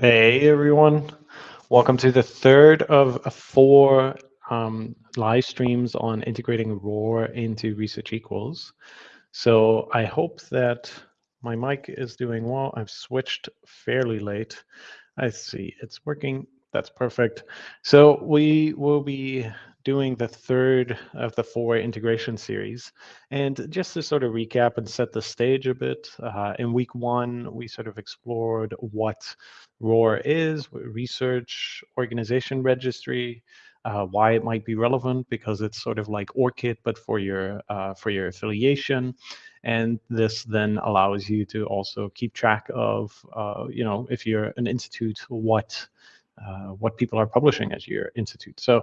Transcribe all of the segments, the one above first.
Hey everyone, welcome to the third of four um, live streams on integrating ROR into Research Equals. So I hope that my mic is doing well. I've switched fairly late. I see it's working. That's perfect. So we will be doing the third of the four integration series. And just to sort of recap and set the stage a bit, uh, in week one, we sort of explored what ROR is, research organization registry, uh, why it might be relevant because it's sort of like ORCID, but for your uh, for your affiliation. And this then allows you to also keep track of, uh, you know, if you're an institute, what uh, what people are publishing at your institute. So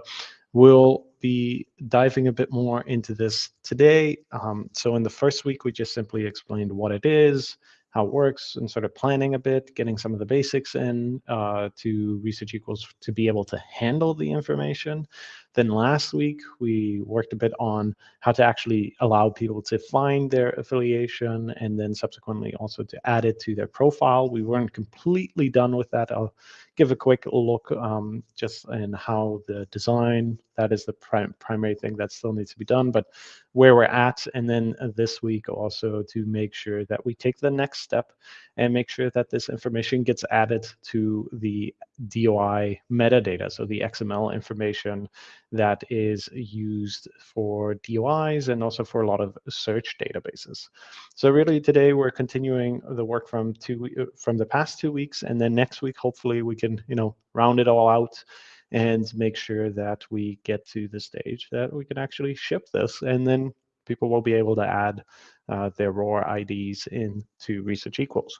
We'll be diving a bit more into this today. Um, so in the first week, we just simply explained what it is, how it works, and sort of planning a bit, getting some of the basics in uh, to Research Equals to be able to handle the information. Then last week, we worked a bit on how to actually allow people to find their affiliation and then subsequently also to add it to their profile. We weren't completely done with that. I'll give a quick look um, just in how the design, that is the prim primary thing that still needs to be done, but where we're at. And then uh, this week also to make sure that we take the next step and make sure that this information gets added to the DOI metadata, so the XML information that is used for DOIs and also for a lot of search databases. So really today we're continuing the work from two uh, from the past two weeks, and then next week hopefully we can you know round it all out and make sure that we get to the stage that we can actually ship this, and then people will be able to add uh, their ROR IDs into Research Equals.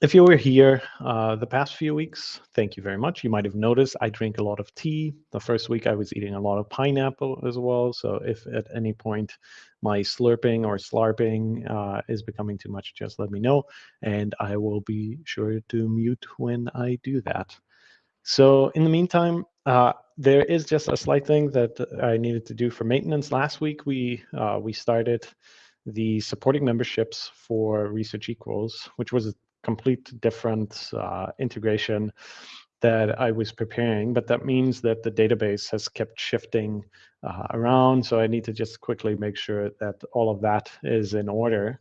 If you were here uh, the past few weeks, thank you very much. You might have noticed I drink a lot of tea. The first week I was eating a lot of pineapple as well. So if at any point my slurping or slarping uh, is becoming too much, just let me know. And I will be sure to mute when I do that. So in the meantime, uh, there is just a slight thing that I needed to do for maintenance. Last week, we uh, we started the supporting memberships for Research Equals, which was complete different uh, integration that I was preparing, but that means that the database has kept shifting uh, around. So I need to just quickly make sure that all of that is in order,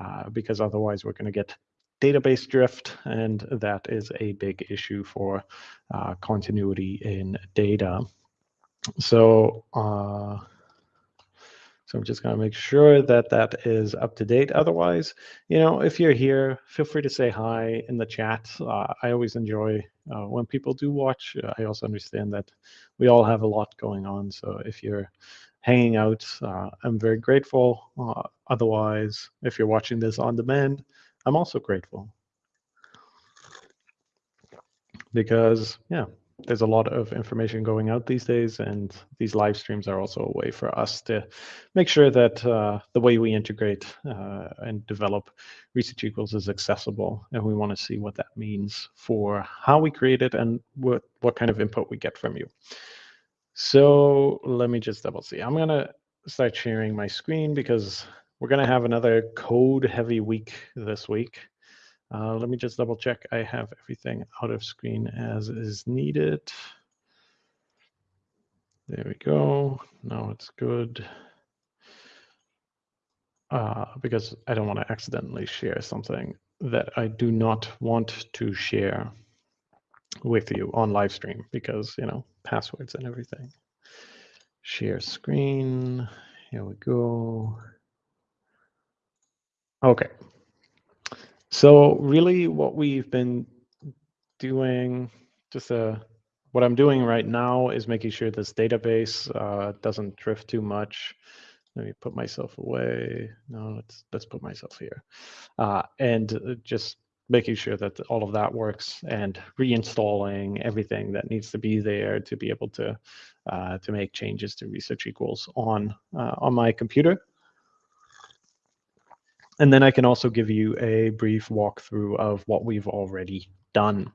uh, because otherwise we're going to get database drift, and that is a big issue for uh, continuity in data. So, uh, so I'm just going to make sure that that is up to date. Otherwise, you know, if you're here, feel free to say hi in the chat. Uh, I always enjoy uh, when people do watch. I also understand that we all have a lot going on. So if you're hanging out, uh, I'm very grateful. Uh, otherwise, if you're watching this on demand, I'm also grateful because yeah, there's a lot of information going out these days, and these live streams are also a way for us to make sure that uh, the way we integrate uh, and develop Research Equals is accessible, and we want to see what that means for how we create it and what what kind of input we get from you. So let me just double see. I'm gonna start sharing my screen because we're going to have another code heavy week this week. Uh, let me just double check. I have everything out of screen as is needed. There we go. Now it's good. Uh, because I don't want to accidentally share something that I do not want to share with you on live stream because, you know, passwords and everything. Share screen. Here we go. Okay. So really what we've been doing, just a, uh, what I'm doing right now is making sure this database uh, doesn't drift too much. Let me put myself away. No, let's, let's put myself here. Uh, and uh, just making sure that all of that works and reinstalling everything that needs to be there to be able to uh, to make changes to research equals on uh, on my computer. And then I can also give you a brief walkthrough of what we've already done.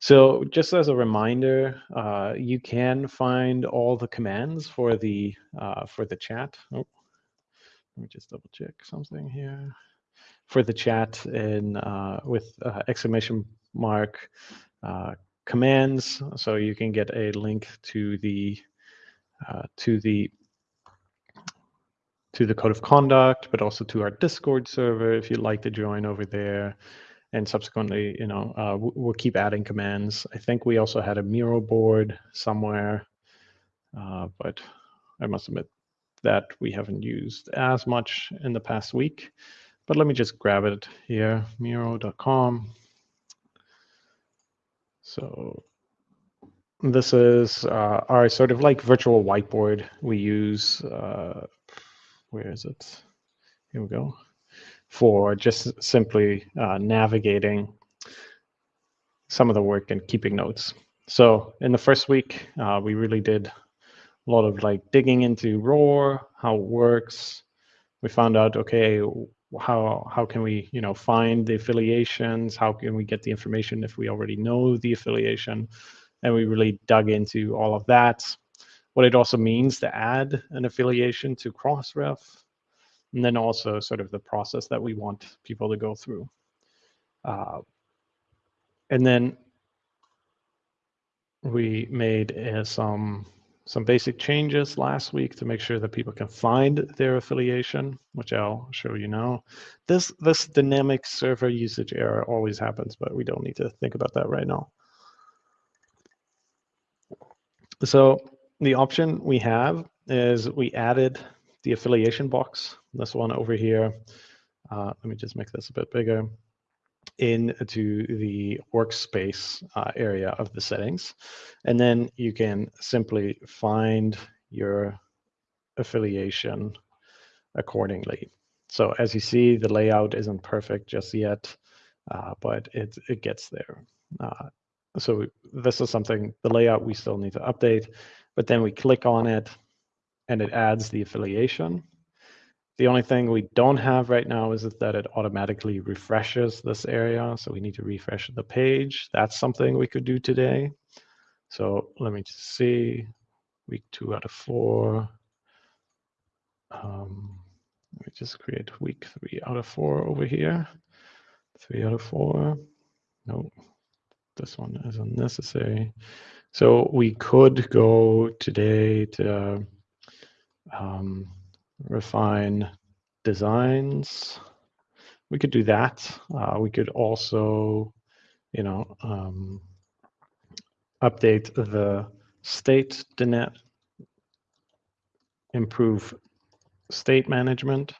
So just as a reminder, uh, you can find all the commands for the uh, for the chat. Oh, let me just double check something here. for the chat in uh, with uh, exclamation mark uh, commands, so you can get a link to the uh, to the to the code of conduct, but also to our Discord server if you'd like to join over there. And subsequently, you know, uh, we'll keep adding commands. I think we also had a Miro board somewhere, uh, but I must admit that we haven't used as much in the past week. But let me just grab it here, Miro.com. So this is uh, our sort of like virtual whiteboard we use. Uh, where is it? Here we go. For just simply uh, navigating some of the work and keeping notes. So in the first week, uh, we really did a lot of like digging into ROR, how it works. We found out, okay, how how can we you know find the affiliations? How can we get the information if we already know the affiliation? And we really dug into all of that. What it also means to add an affiliation to Crossref, and then also sort of the process that we want people to go through. Uh, and then we made uh, some some basic changes last week to make sure that people can find their affiliation, which I'll show you now. This, this dynamic server usage error always happens, but we don't need to think about that right now. So the option we have is we added the affiliation box, this one over here. Uh, let me just make this a bit bigger into the workspace uh, area of the settings. And then you can simply find your affiliation accordingly. So as you see, the layout isn't perfect just yet, uh, but it, it gets there. Uh, so this is something, the layout we still need to update, but then we click on it and it adds the affiliation. The only thing we don't have right now is that it automatically refreshes this area. So we need to refresh the page. That's something we could do today. So let me just see, week two out of four. Um, let me just create week three out of four over here. Three out of four. Nope, this one isn't necessary. So we could go today to um, refine designs. We could do that. Uh, we could also, you know, um, update the state DNet, improve state management.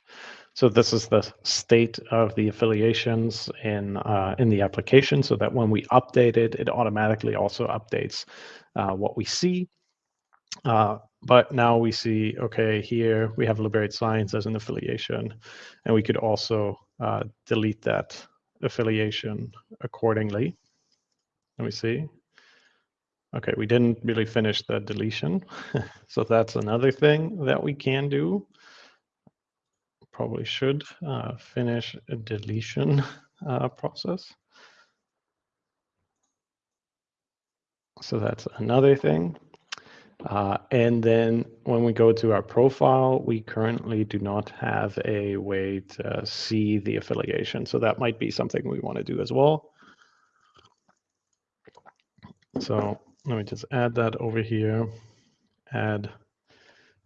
So this is the state of the affiliations in uh, in the application, so that when we update it, it automatically also updates uh, what we see. Uh, but now we see, okay, here we have Liberate Science as an affiliation, and we could also uh, delete that affiliation accordingly. Let me see. Okay, we didn't really finish the deletion. so that's another thing that we can do. Probably should uh, finish a deletion uh, process. So that's another thing. Uh, and then when we go to our profile, we currently do not have a way to see the affiliation. So that might be something we want to do as well. So let me just add that over here, add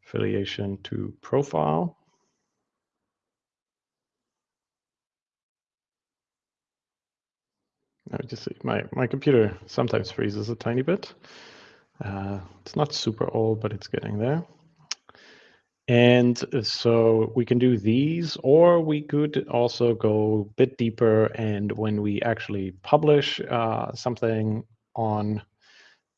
affiliation to profile. I just see my, my computer sometimes freezes a tiny bit. Uh, it's not super old, but it's getting there. And so we can do these, or we could also go a bit deeper. And when we actually publish uh, something on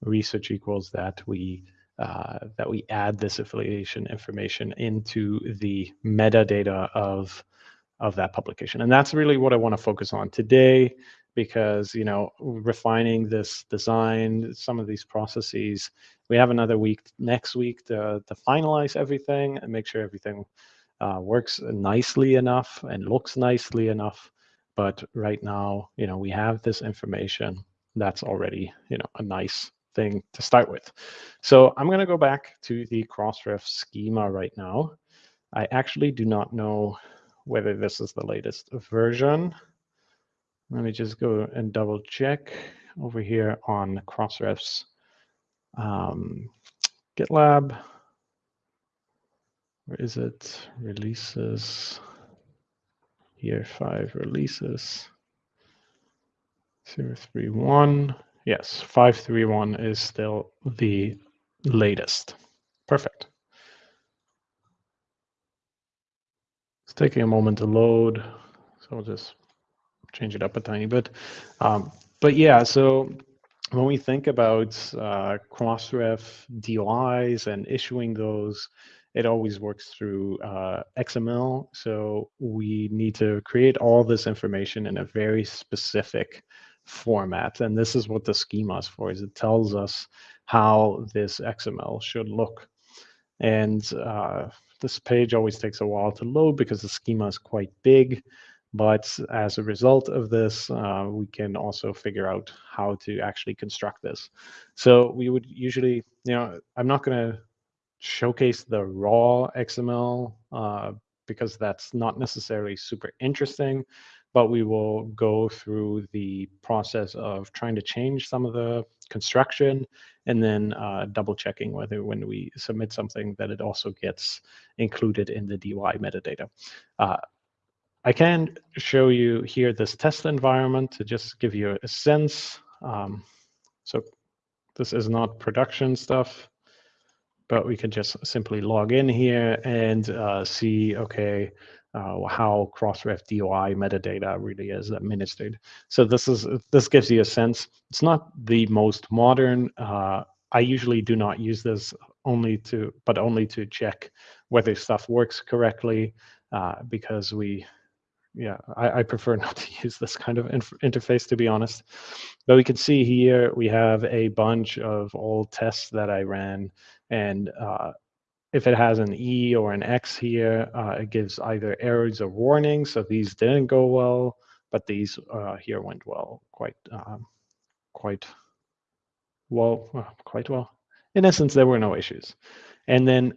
research equals that, we uh, that we add this affiliation information into the metadata of of that publication. And that's really what I want to focus on today because you know refining this design some of these processes we have another week next week to, to finalize everything and make sure everything uh, works nicely enough and looks nicely enough. But right now you know we have this information that's already you know a nice thing to start with. So i'm going to go back to the crossref schema right now. I actually do not know whether this is the latest version. Let me just go and double check over here on Crossref's um, GitLab. Where is it? Releases. Here, five releases. 031. Yes, 531 is still the latest. Perfect. It's taking a moment to load, so I'll just change it up a tiny bit. Um, but yeah, so when we think about uh, Crossref DOIs and issuing those, it always works through uh, XML. So we need to create all this information in a very specific format. And this is what the schema is for, is it tells us how this XML should look. And uh, this page always takes a while to load because the schema is quite big. But as a result of this, uh, we can also figure out how to actually construct this. So we would usually, you know, I'm not going to showcase the raw XML uh, because that's not necessarily super interesting but we will go through the process of trying to change some of the construction and then uh, double checking whether when we submit something that it also gets included in the DOI metadata. I can show you here this test environment to just give you a sense. Um, so this is not production stuff, but we can just simply log in here and uh, see, okay, uh, how Crossref DOI metadata really is administered. So this is this gives you a sense. It's not the most modern. Uh, I usually do not use this only to, but only to check whether stuff works correctly, uh, because we, yeah, I, I, prefer not to use this kind of interface to be honest. But we can see here we have a bunch of old tests that I ran, and uh, if it has an E or an X here, uh, it gives either errors or warnings. So these didn't go well, but these uh, here went well, quite, um, quite well, well, quite well. In essence, there were no issues. And then,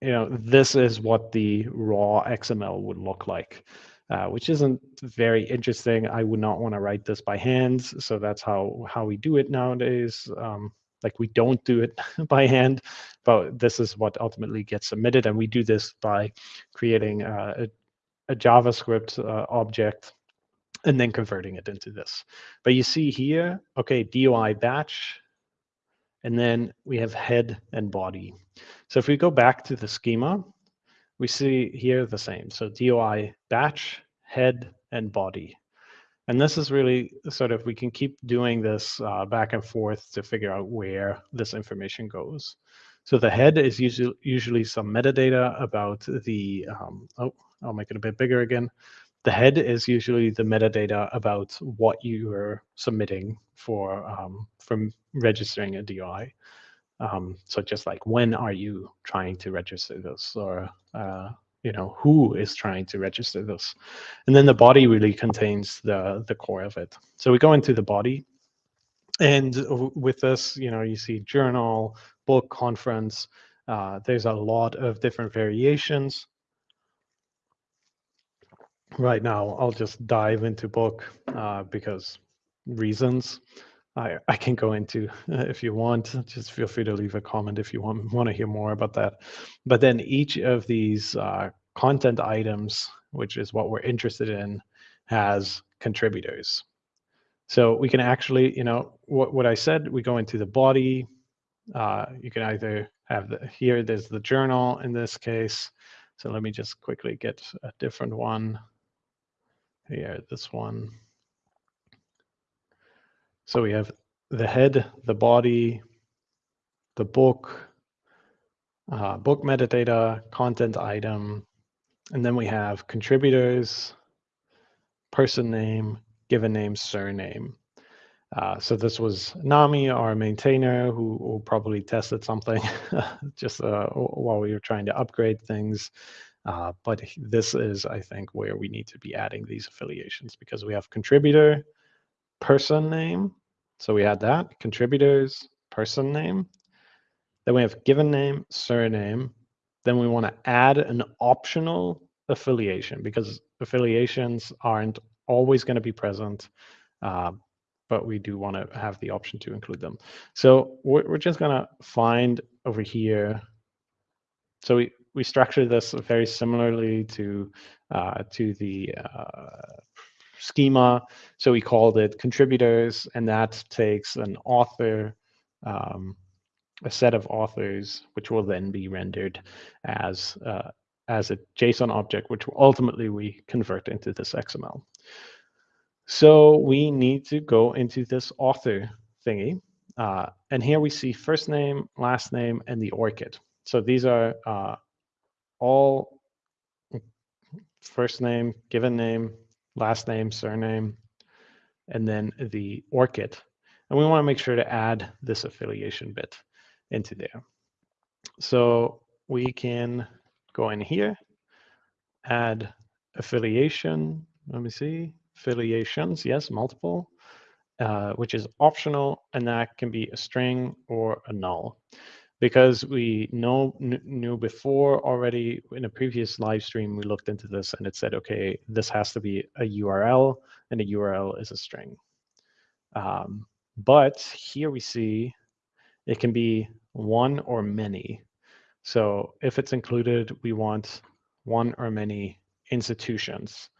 you know, this is what the raw XML would look like. Uh, which isn't very interesting. I would not want to write this by hand, so that's how how we do it nowadays. Um, like we don't do it by hand, but this is what ultimately gets submitted. And we do this by creating a, a, JavaScript uh, object and then converting it into this. But you see here, okay, DOI batch, and then we have head and body. So if we go back to the schema, we see here the same. So DOI batch, head, and body. And this is really sort of, we can keep doing this uh, back and forth to figure out where this information goes. So the head is usually, usually some metadata about the, um, oh, I'll make it a bit bigger again. The head is usually the metadata about what you are submitting for um, from registering a DOI. Um, so just like when are you trying to register this? Or uh, you know who is trying to register this? And then the body really contains the the core of it. So we go into the body and with this you know you see journal book conference uh, there's a lot of different variations. Right now i'll just dive into book uh, because reasons I, I can go into uh, if you want. Just feel free to leave a comment if you want want to hear more about that. But then each of these uh, content items, which is what we're interested in, has contributors. So we can actually, you know, what what I said. We go into the body. Uh, you can either have the here. There's the journal in this case. So let me just quickly get a different one. Here, this one. So we have the head, the body, the book, uh, book metadata, content item, and then we have contributors, person name, given name, surname. Uh, so this was Nami, our maintainer, who, who probably tested something just uh, while we were trying to upgrade things. Uh, but this is, I think, where we need to be adding these affiliations because we have contributor, person name. So we had that, contributors, person name. Then we have given name, surname. Then we want to add an optional affiliation because affiliations aren't always going to be present, uh, but we do want to have the option to include them. So we're, we're just going to find over here. So we, we structure this very similarly to, uh, to the uh, schema. So we called it contributors, and that takes an author, um, a set of authors, which will then be rendered as uh, as a JSON object, which ultimately we convert into this XML. So we need to go into this author thingy. Uh, and here we see first name, last name, and the ORCID. So these are uh, all first name, given name, last name, surname, and then the ORCID. And we want to make sure to add this affiliation bit into there. So we can go in here, add affiliation. Let me see, affiliations, yes, multiple, uh, which is optional, and that can be a string or a null. Because we know knew before already in a previous live stream, we looked into this and it said, okay, this has to be a URL, and a URL is a string. Um, but here we see it can be one or many. So if it's included, we want one or many institutions.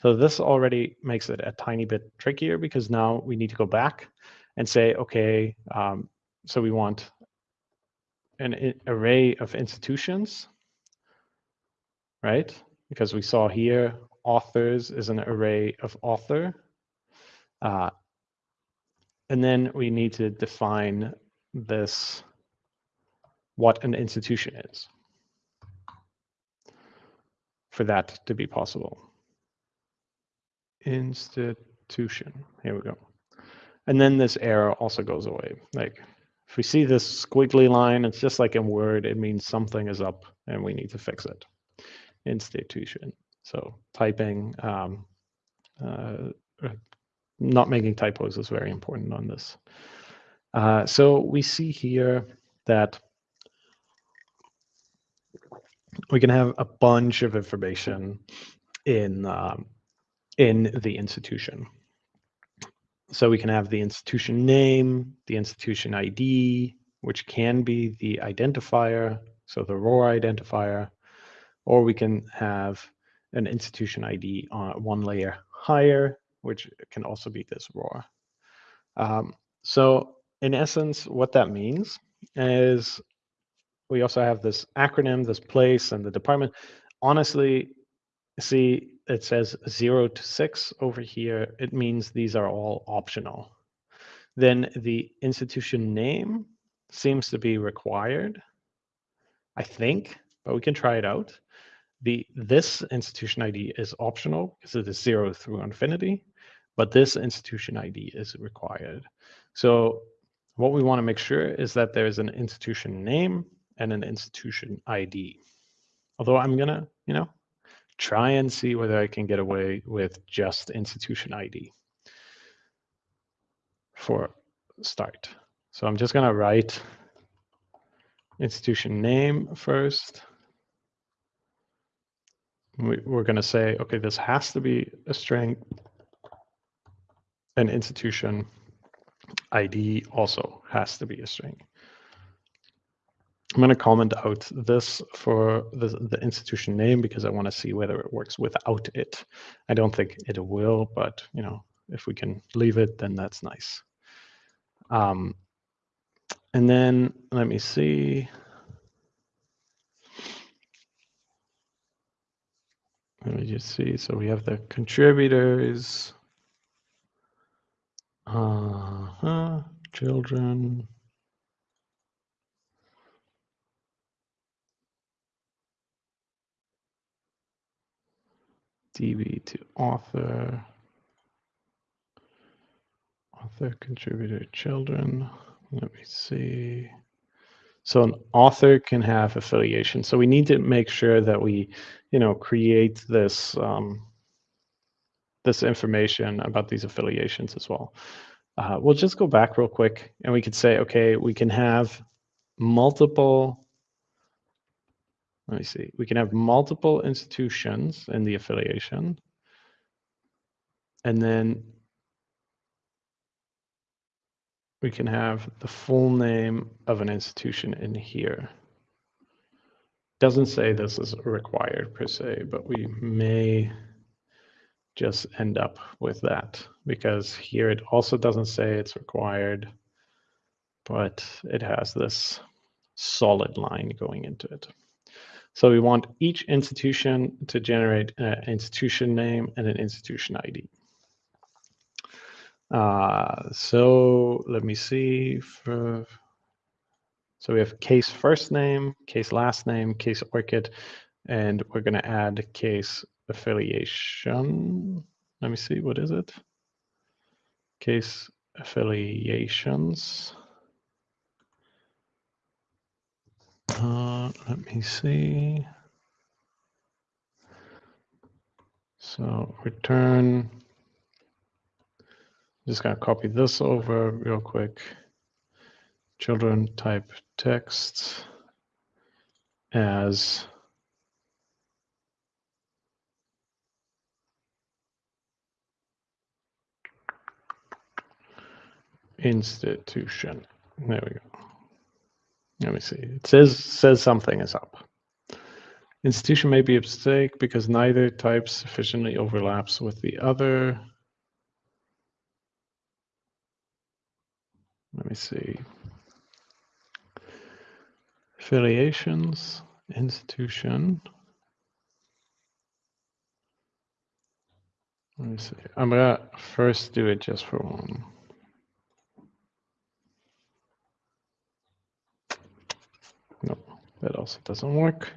So this already makes it a tiny bit trickier because now we need to go back and say, okay, um, so we want an array of institutions, right? Because we saw here, authors is an array of author. Uh, and then we need to define this what an institution is for that to be possible. Institution, here we go. And then this error also goes away. Like if we see this squiggly line, it's just like in Word, it means something is up and we need to fix it. Institution. So typing, um, uh, not making typos is very important on this. Uh, so we see here that we can have a bunch of information in um, in the institution. So we can have the institution name, the institution ID, which can be the identifier, so the ROR identifier, or we can have an institution ID on one layer higher, which can also be this ROR. Um, so in essence, what that means is we also have this acronym, this place, and the department. Honestly, see, it says zero to six over here. It means these are all optional. Then the institution name seems to be required, I think, but we can try it out. The This institution ID is optional because it is zero through infinity, but this institution ID is required. So what we want to make sure is that there is an institution name and an institution ID. Although I'm gonna, you know, try and see whether I can get away with just institution ID for start. So I'm just gonna write institution name first. We, we're gonna say, okay, this has to be a string. An institution ID also has to be a string. I'm going to comment out this for the, the institution name because I want to see whether it works without it. I don't think it will, but you know, if we can leave it, then that's nice. Um, and then let me see. Let me just see. So we have the contributors, uh -huh, children. DB to author, author, contributor, children. Let me see. So an author can have affiliation. So we need to make sure that we, you know, create this um, this information about these affiliations as well. Uh, we'll just go back real quick and we could say, okay, we can have multiple let me see, we can have multiple institutions in the affiliation. And then we can have the full name of an institution in here. Doesn't say this is required per se, but we may just end up with that because here it also doesn't say it's required, but it has this solid line going into it. So we want each institution to generate an institution name and an institution ID. Uh, so let me see. For, so we have case first name, case last name, case ORCID, and we're going to add case affiliation. Let me see, what is it? Case affiliations. Uh, let me see. So return just gonna copy this over real quick. Children type text as institution. There we go. Let me see. It says says something is up. Institution may be a mistake because neither type sufficiently overlaps with the other. Let me see. Affiliations, institution. Let me see. I'm gonna first do it just for one. That also doesn't work.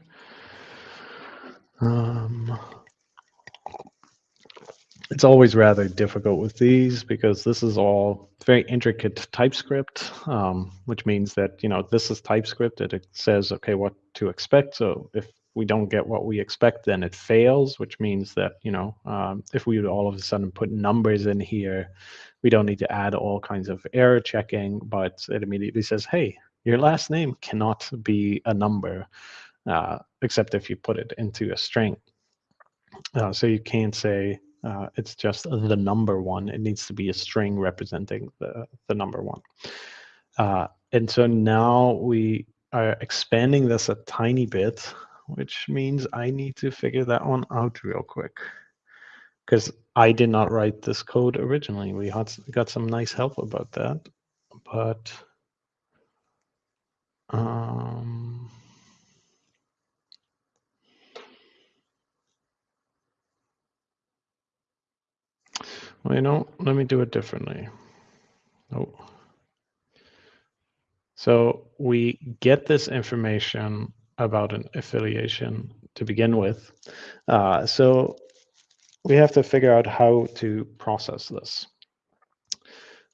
Um, it's always rather difficult with these because this is all very intricate TypeScript, um, which means that, you know, this is TypeScript it says, okay, what to expect. So if we don't get what we expect, then it fails, which means that, you know, um, if we would all of a sudden put numbers in here, we don't need to add all kinds of error checking, but it immediately says, hey, your last name cannot be a number, uh, except if you put it into a string. Uh, so you can't say, uh, it's just the number one. It needs to be a string representing the, the number one. Uh, and so now we are expanding this a tiny bit, which means I need to figure that one out real quick. Because I did not write this code originally. We had, got some nice help about that. But um, Well, you know, let me do it differently. Oh. So we get this information about an affiliation to begin with. Uh, so we have to figure out how to process this.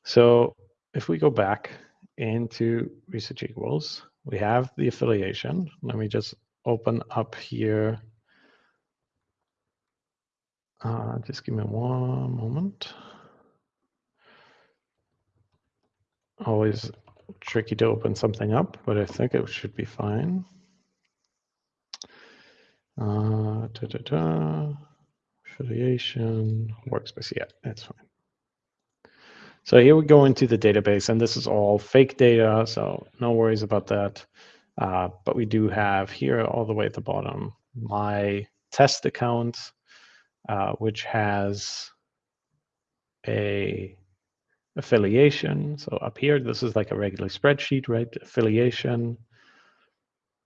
So if we go back into research equals, we have the affiliation. Let me just open up here uh, just give me one moment. Always tricky to open something up, but I think it should be fine. Uh, da, da, da. Affiliation, workspace, yeah, that's fine. So here we go into the database, and this is all fake data, so no worries about that. Uh, but we do have here all the way at the bottom my test account uh, which has a affiliation. So up here, this is like a regular spreadsheet, right? Affiliation.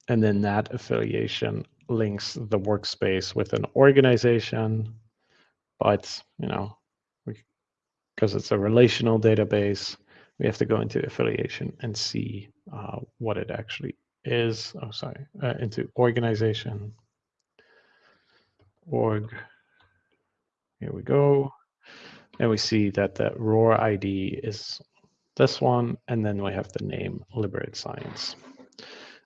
And then that affiliation links the workspace with an organization. But, you know, because it's a relational database, we have to go into affiliation and see uh, what it actually is. Oh, sorry, uh, into organization, org here we go. And we see that the ROR ID is this one, and then we have the name Liberate Science.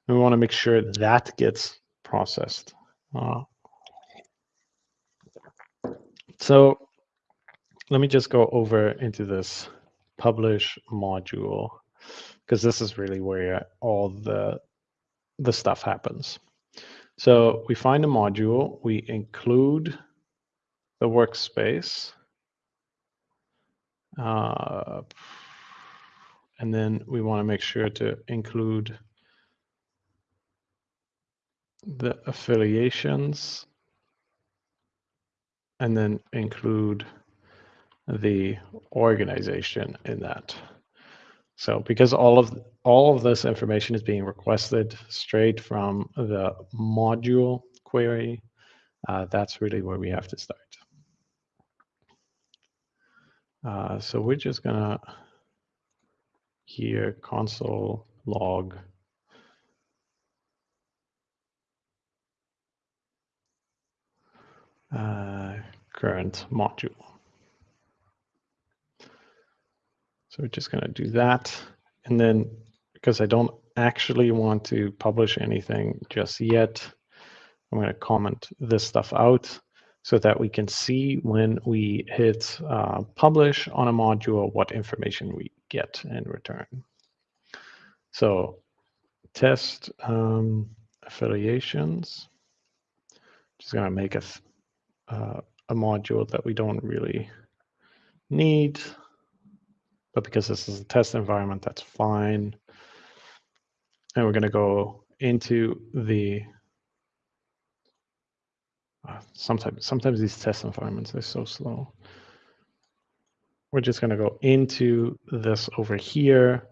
And we want to make sure that gets processed. Uh, so let me just go over into this publish module, because this is really where all the, the stuff happens. So we find a module, we include the workspace, uh, and then we want to make sure to include the affiliations and then include the organization in that. So because all of all of this information is being requested straight from the module query, uh, that's really where we have to start. Uh, so we're just gonna here console log uh, current module. So we're just going to do that. And then because I don't actually want to publish anything just yet, I'm going to comment this stuff out so that we can see when we hit uh, publish on a module what information we get in return. So test um, affiliations. Just going to make a, uh, a module that we don't really need. But because this is a test environment, that's fine. And we're going to go into the uh, sometimes sometimes these test environments are so slow. We're just going to go into this over here,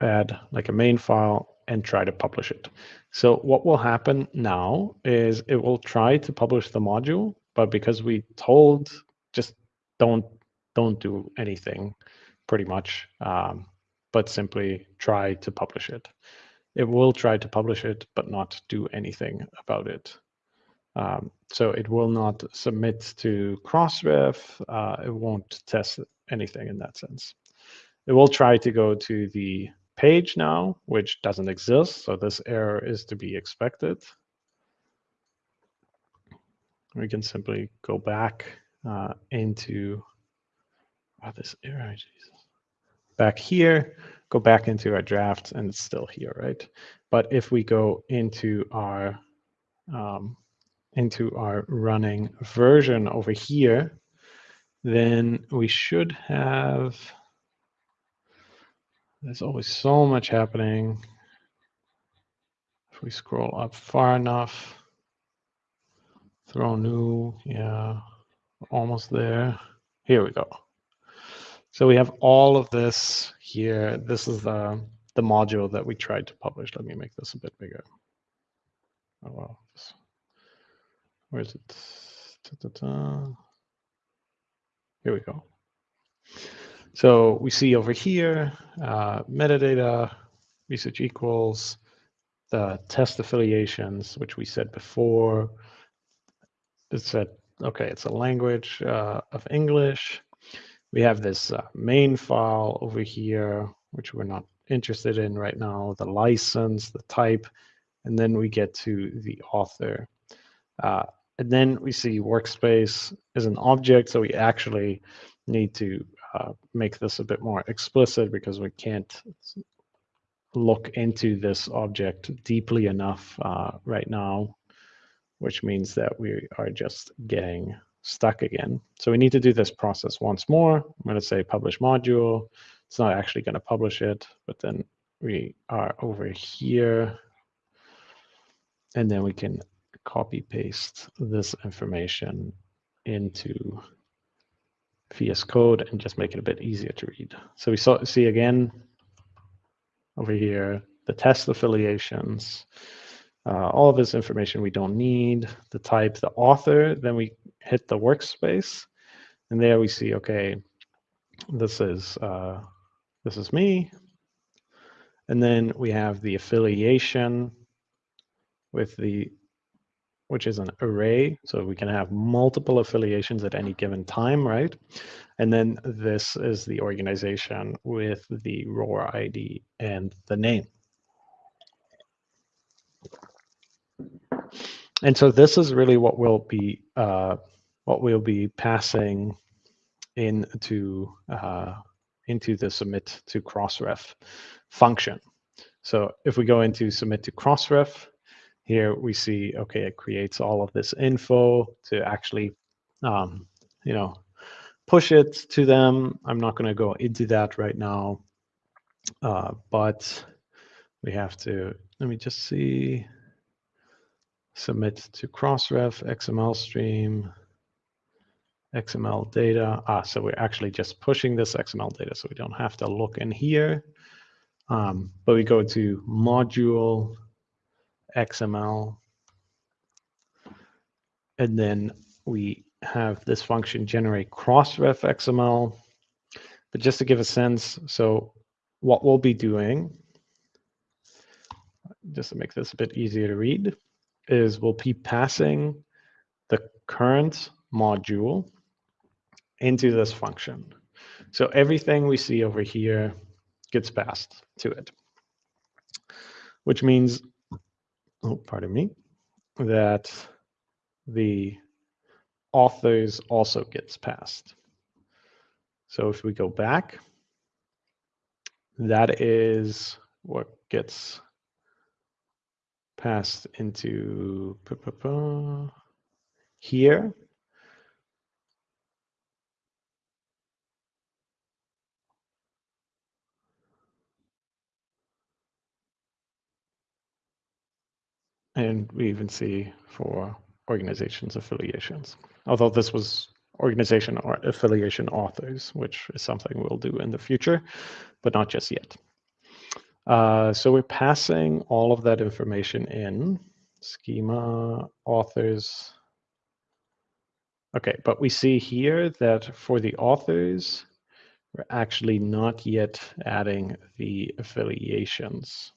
add like a main file and try to publish it. So what will happen now is it will try to publish the module, but because we told just don't don't do anything pretty much, um, but simply try to publish it it will try to publish it, but not do anything about it. Um, so it will not submit to Crossref. Uh, it won't test anything in that sense. It will try to go to the page now, which doesn't exist. So this error is to be expected. We can simply go back uh, into oh, this error, Jesus. Back here, go back into our draft and it's still here, right? But if we go into our um, into our running version over here, then we should have, there's always so much happening. If we scroll up far enough, throw new, yeah, almost there. Here we go. So we have all of this here. This is the, the module that we tried to publish. Let me make this a bit bigger. Oh, wow. Where is it? Da, da, da. Here we go. So we see over here, uh, metadata, research equals, the test affiliations, which we said before. It said, okay, it's a language uh, of English we have this uh, main file over here, which we're not interested in right now, the license, the type, and then we get to the author. Uh, and then we see workspace is an object, so we actually need to uh, make this a bit more explicit because we can't look into this object deeply enough uh, right now, which means that we are just getting stuck again. So we need to do this process once more. I'm going to say publish module. It's not actually going to publish it, but then we are over here. And then we can copy paste this information into VS Code and just make it a bit easier to read. So we saw, see again over here, the test affiliations, uh, all of this information we don't need, the type, the author, then we hit the workspace, and there we see, okay, this is uh, this is me, and then we have the affiliation with the which is an array, so we can have multiple affiliations at any given time, right? And then this is the organization with the ROR ID and the name. And so this is really what we'll be uh, what we'll be passing into uh, into the submit to Crossref function. So if we go into submit to Crossref, here we see, okay, it creates all of this info to actually, um, you know, push it to them. I'm not going to go into that right now, uh, but we have to, let me just see, submit to Crossref, XML stream, XML data. Ah, so we're actually just pushing this XML data, so we don't have to look in here. Um, but we go to module XML, and then we have this function generate crossref XML. But just to give a sense, so what we'll be doing, just to make this a bit easier to read, is we'll be passing the current module into this function. So everything we see over here gets passed to it, which means, oh, pardon me, that the authors also gets passed. So if we go back, that is what gets passed into here. And we even see for organizations affiliations, although this was organization or affiliation authors, which is something we'll do in the future, but not just yet. Uh, so we're passing all of that information in schema authors. Okay, but we see here that for the authors, we're actually not yet adding the affiliations.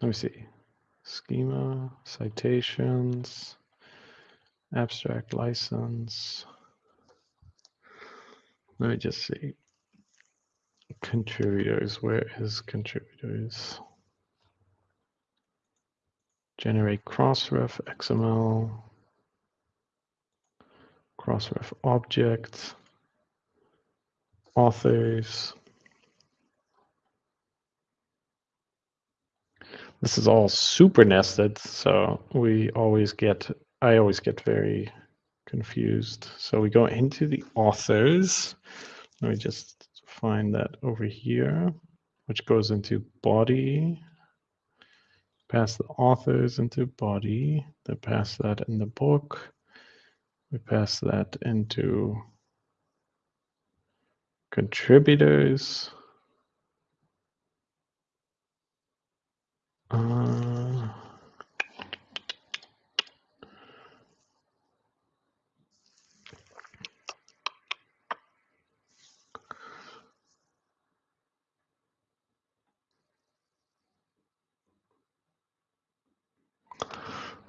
Let me see. Schema, citations, abstract license. Let me just see. Contributors, where is contributors? Generate crossref XML, crossref object, authors, This is all super nested, so we always get, I always get very confused. So we go into the authors. Let me just find that over here, which goes into body. Pass the authors into body. Then pass that in the book. We pass that into contributors. Uh,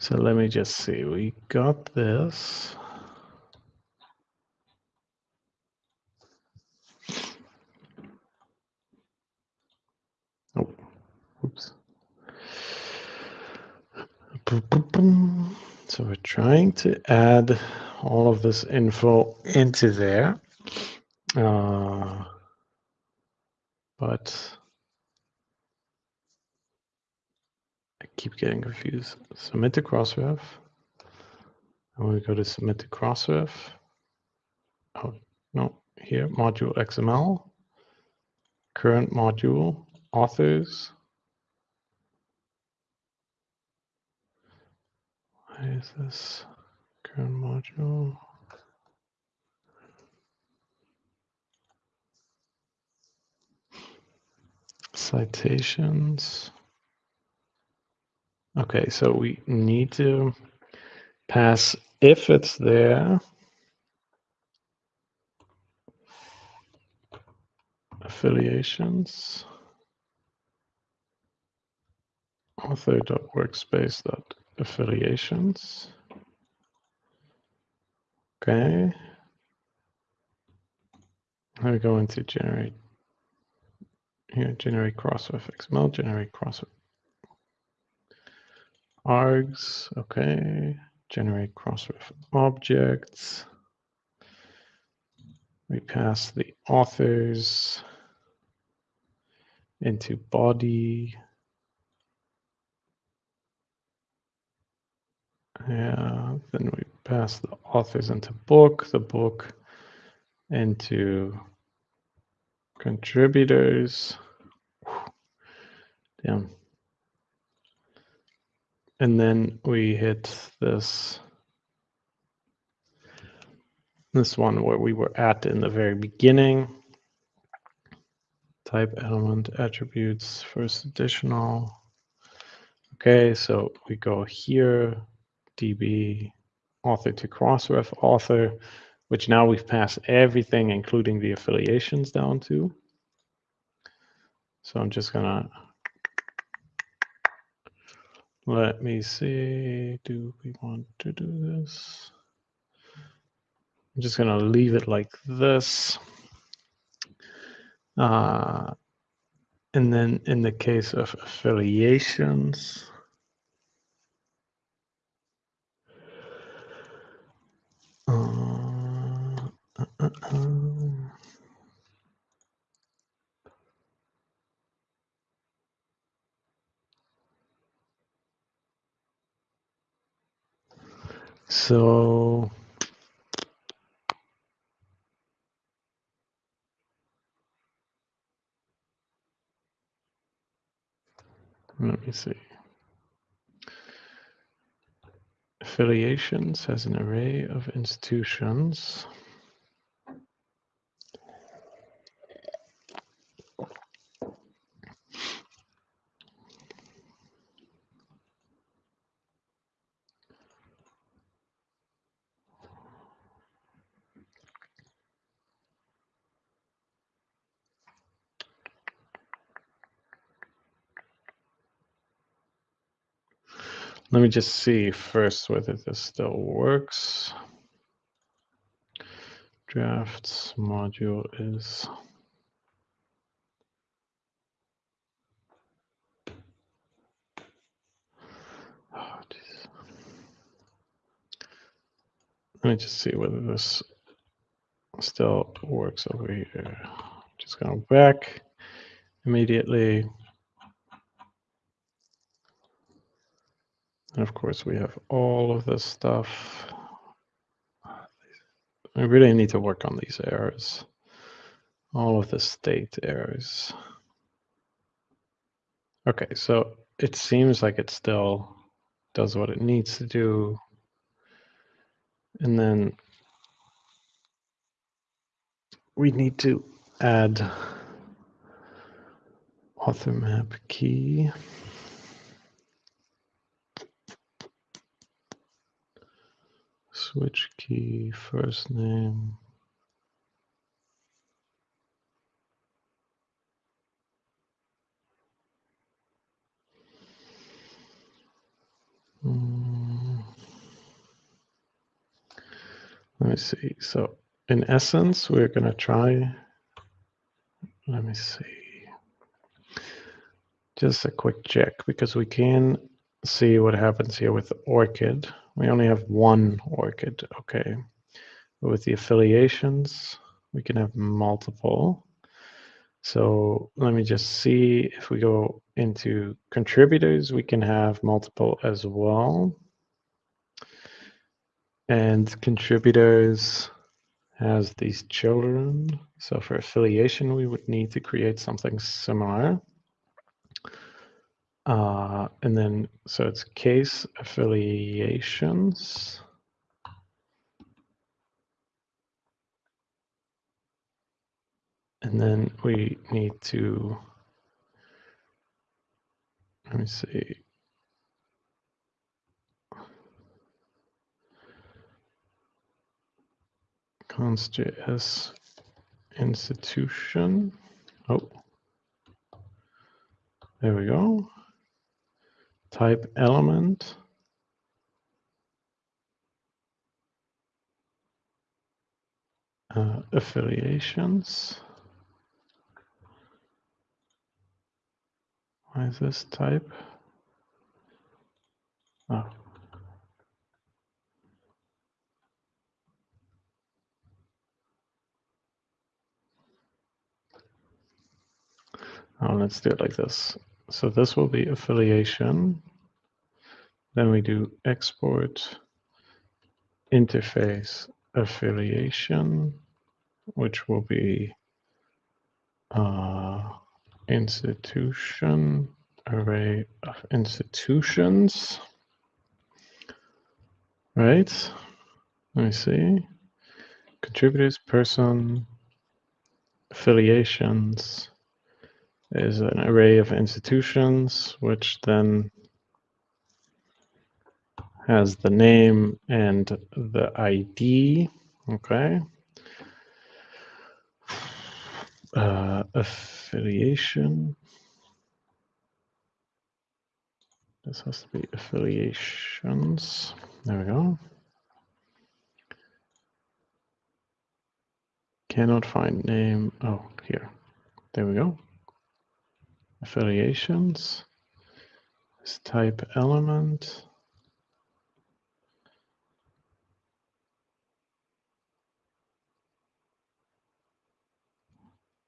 so let me just see. We got this. Oh, oops. So we're trying to add all of this info into there. Uh, but keep getting confused. Submit to Crossref. And we go to submit to Crossref. Oh, no, here, module XML, current module, authors, Why is this current module? Citations. Okay, so we need to pass if it's there. Affiliations. author.workspace affiliations. Okay. Now we go into generate here, generate crossref XML, generate crossref args, okay, generate crossref objects. We pass the authors into body. Yeah, then we pass the authors into book, the book into contributors. Damn. And then we hit this this one where we were at in the very beginning. Type element attributes first additional. Okay, so we go here, DB author to crossref author, which now we've passed everything, including the affiliations down to. So I'm just gonna, let me see, do we want to do this? I'm just gonna leave it like this. Uh, and then in the case of affiliations, uh, uh, so let me see. Affiliations has an array of institutions. Let me just see first whether this still works. Drafts module is Let me just see whether this still works over here. Just going back immediately. And of course, we have all of this stuff. I really need to work on these errors. All of the state errors. Okay, so it seems like it still does what it needs to do. And then we need to add author map key. Switch key, first name. Mm. Let me see. So in essence, we're going to try, let me see, just a quick check because we can see what happens here with ORCID. We only have one ORCID, okay. But with the affiliations, we can have multiple. So let me just see if we go into contributors, we can have multiple as well. And contributors has these children. So for affiliation, we would need to create something similar. Uh, and then, so it's case affiliations. And then we need to, let me see. const.js institution. Oh, there we go type element. Uh, affiliations. Why is this type? Oh. Oh, let's do it like this. So this will be affiliation. Then we do export interface affiliation, which will be uh, institution array of institutions. Right? Let me see. Contributors, person, affiliations is an array of institutions, which then has the name and the ID. Okay. Uh, affiliation. This has to be affiliations. There we go. Cannot find name. Oh, here. There we go. Affiliations. This type element.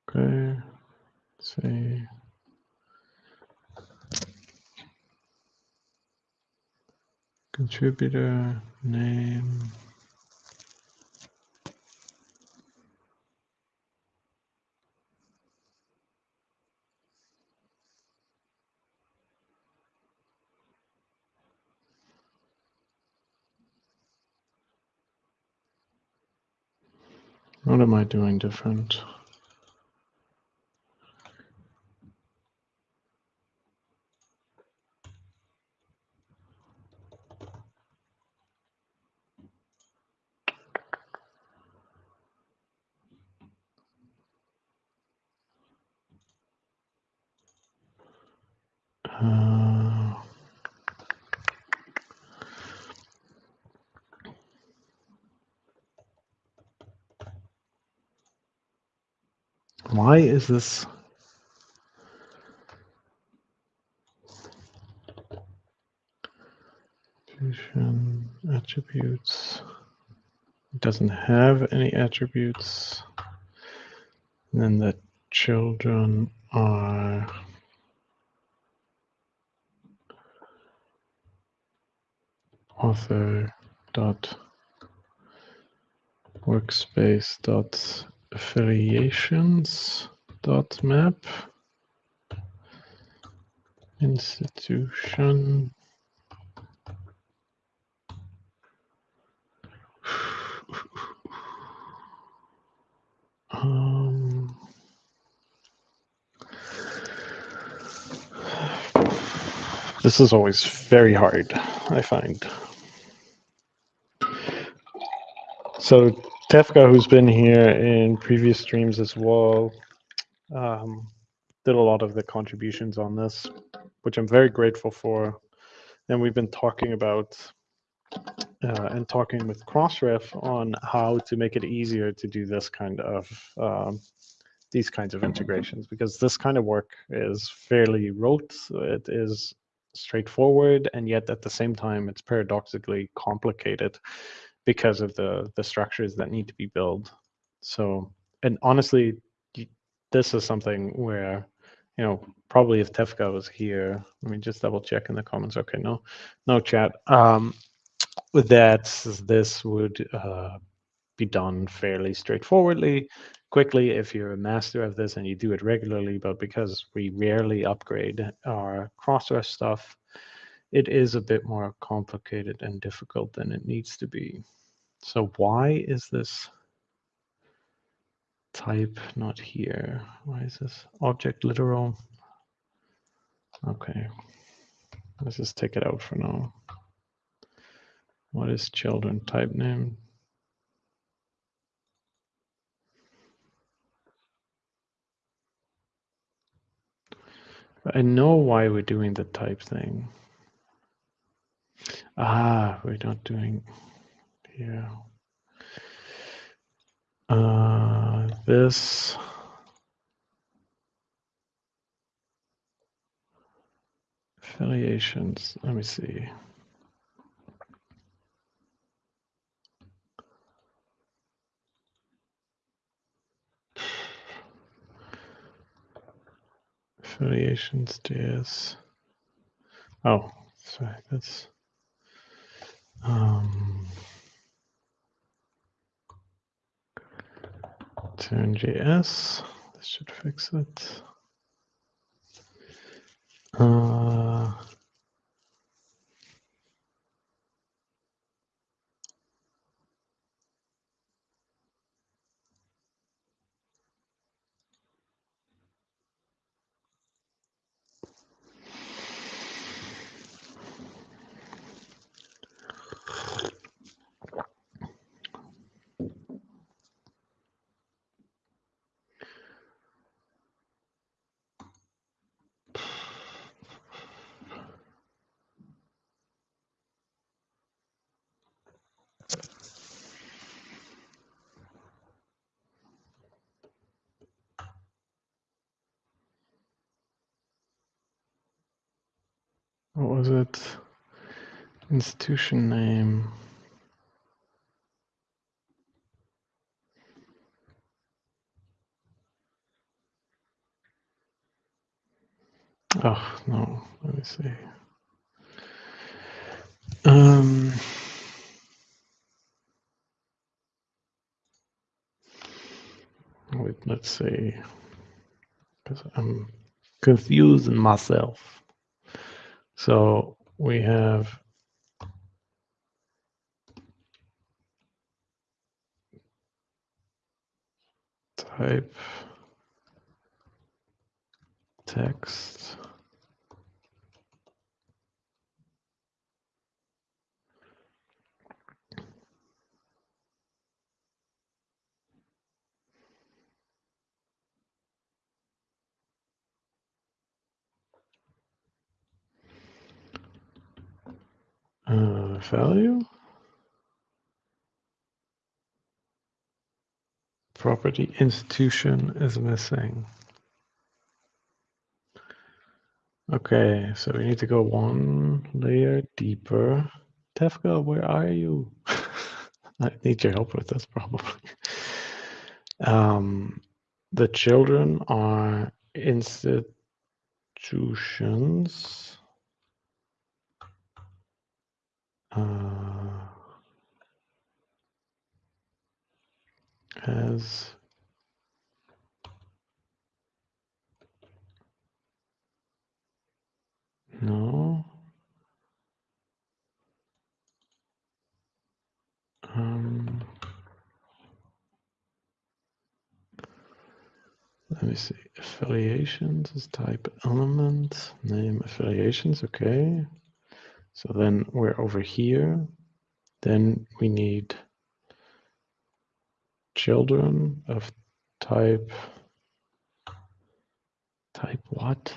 Okay. Let's see. Contributor name. What am I doing different? Uh, why is this? Attributes. It doesn't have any attributes. And then the children are author dot workspace dot affiliations dot map institution um, this is always very hard, I find. So Tefka, who's been here in previous streams as well, um, did a lot of the contributions on this, which I'm very grateful for. And we've been talking about uh, and talking with Crossref on how to make it easier to do this kind of um, these kinds of integrations because this kind of work is fairly rote. It is straightforward, and yet at the same time, it's paradoxically complicated because of the the structures that need to be built. So, and honestly, this is something where, you know, probably if Tefka was here, let me just double check in the comments. Okay, no, no chat. Um, that this would uh, be done fairly straightforwardly, quickly if you're a master of this and you do it regularly. But because we rarely upgrade our Crossref stuff, it is a bit more complicated and difficult than it needs to be. So why is this type not here? Why is this object literal? Okay, let's just take it out for now. What is children type name? I know why we're doing the type thing. Ah, we're not doing here. Uh, this. Affiliations, let me see. affiliations JS. Oh, sorry, that's um, turn JS. This should fix it. Uh, what was it? Institution name. Oh, no, let me see. Um, wait, let's see. Because I'm confusing myself. So we have type text. Uh, value. Property institution is missing. Okay, so we need to go one layer deeper. Tefka, where are you? I need your help with this probably. Um, the children are institutions. Uh, as no. Um let me see. Affiliations is type element. Name affiliations okay. So then we're over here. Then we need children of type type what?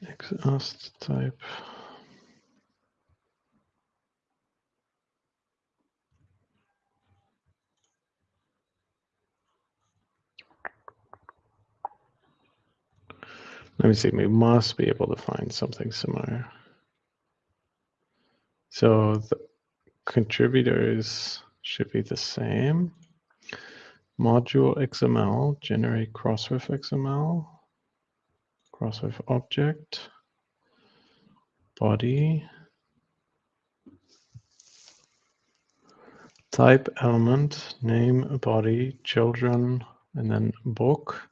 Exhaust type Let me see, we must be able to find something similar. So the contributors should be the same. Module XML, generate crossref XML, crossref object, body, type element, name, body, children, and then book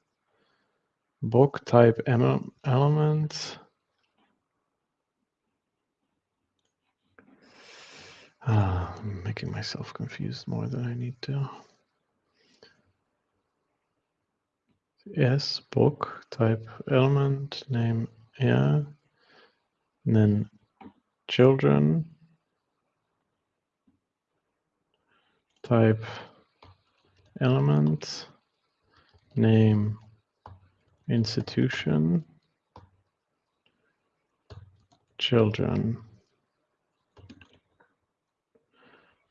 book type element. Uh, I'm making myself confused more than I need to. Yes, book type element name yeah, and then children type element name institution, children,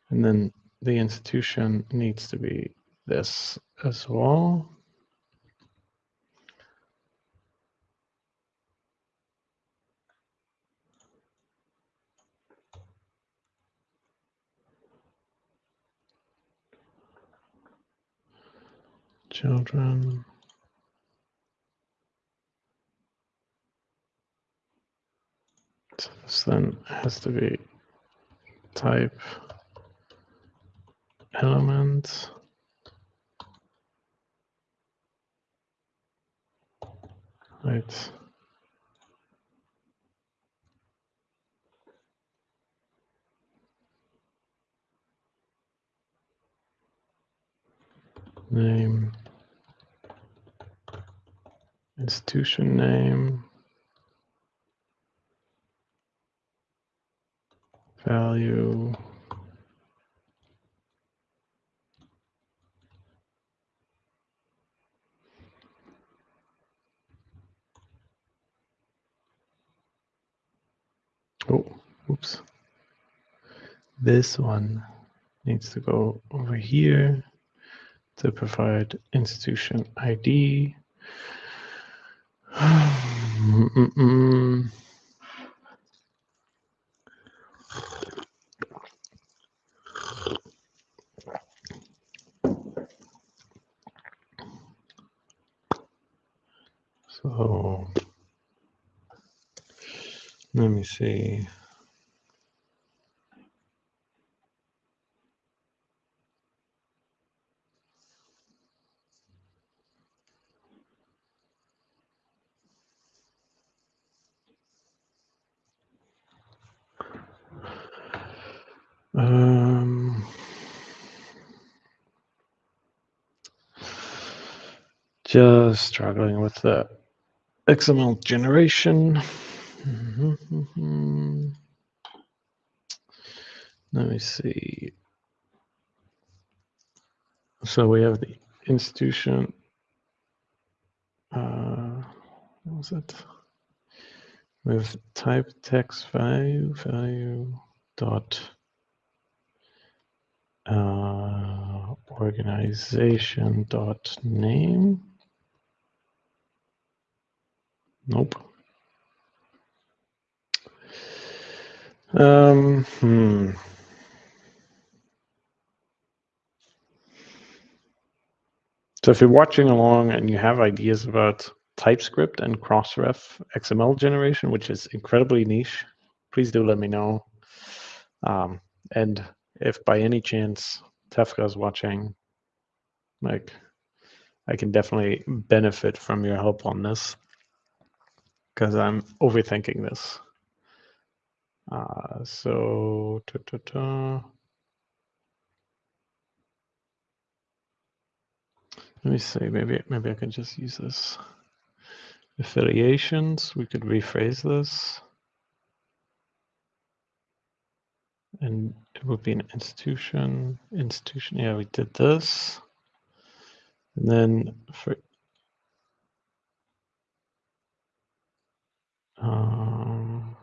and then the institution needs to be this as well. Children. So then has to be type element. Right. Name. Institution name. Value. Oh, oops. This one needs to go over here to provide institution ID. Mm -mm. So let me see. Um, just struggling with the XML generation. Let me see. So we have the institution. Uh, what was it? With type text value value dot uh, organization dot name. Nope. Um, hmm. So if you're watching along and you have ideas about TypeScript and Crossref XML generation, which is incredibly niche, please do let me know. Um, and if by any chance Tefka is watching, like I can definitely benefit from your help on this because I'm overthinking this. Uh, so, ta -ta -ta. let me see, maybe, maybe I can just use this. Affiliations, we could rephrase this. And it would be an institution, institution, yeah, we did this. And then for um,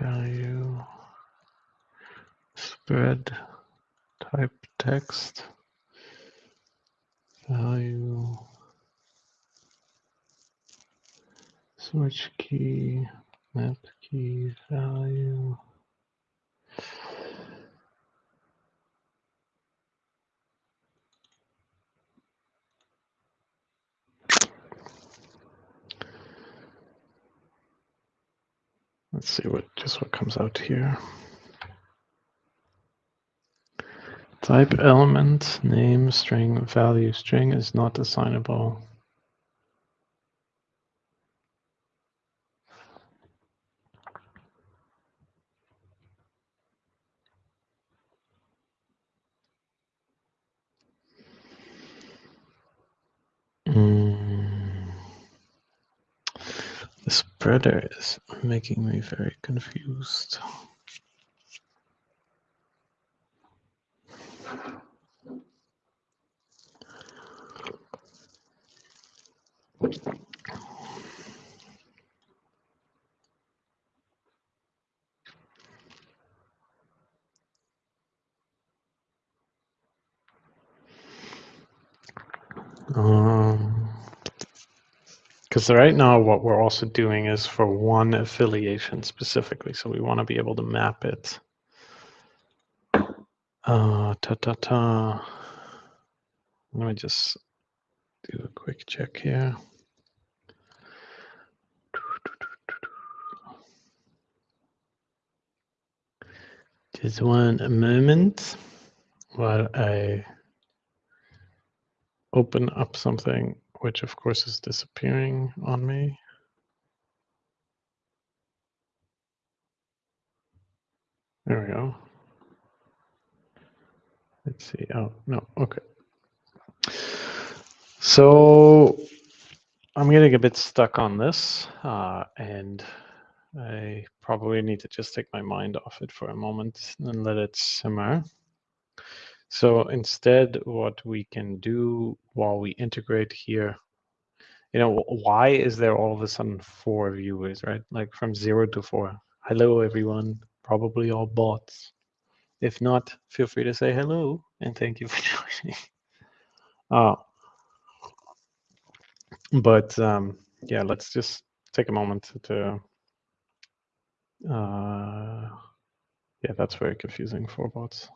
value spread type text value switch key map key value Let's see what just what comes out here. Type element, name, string, value, string is not assignable. Mm. The spreader is making me very confused. Um, because right now what we're also doing is for one affiliation specifically. So we want to be able to map it Uh, ta ta ta. Let me just do a quick check here. Just one moment while I open up something, which of course is disappearing on me. There we go. Let's see. Oh, no. Okay. So I'm getting a bit stuck on this, uh, and I probably need to just take my mind off it for a moment and let it simmer. So instead, what we can do while we integrate here, you know, why is there all of a sudden four viewers, right? Like from zero to four. Hello, everyone. Probably all bots. If not, feel free to say hello and thank you for joining. Uh, but um, yeah, let's just take a moment to. Uh, yeah, that's very confusing for bots.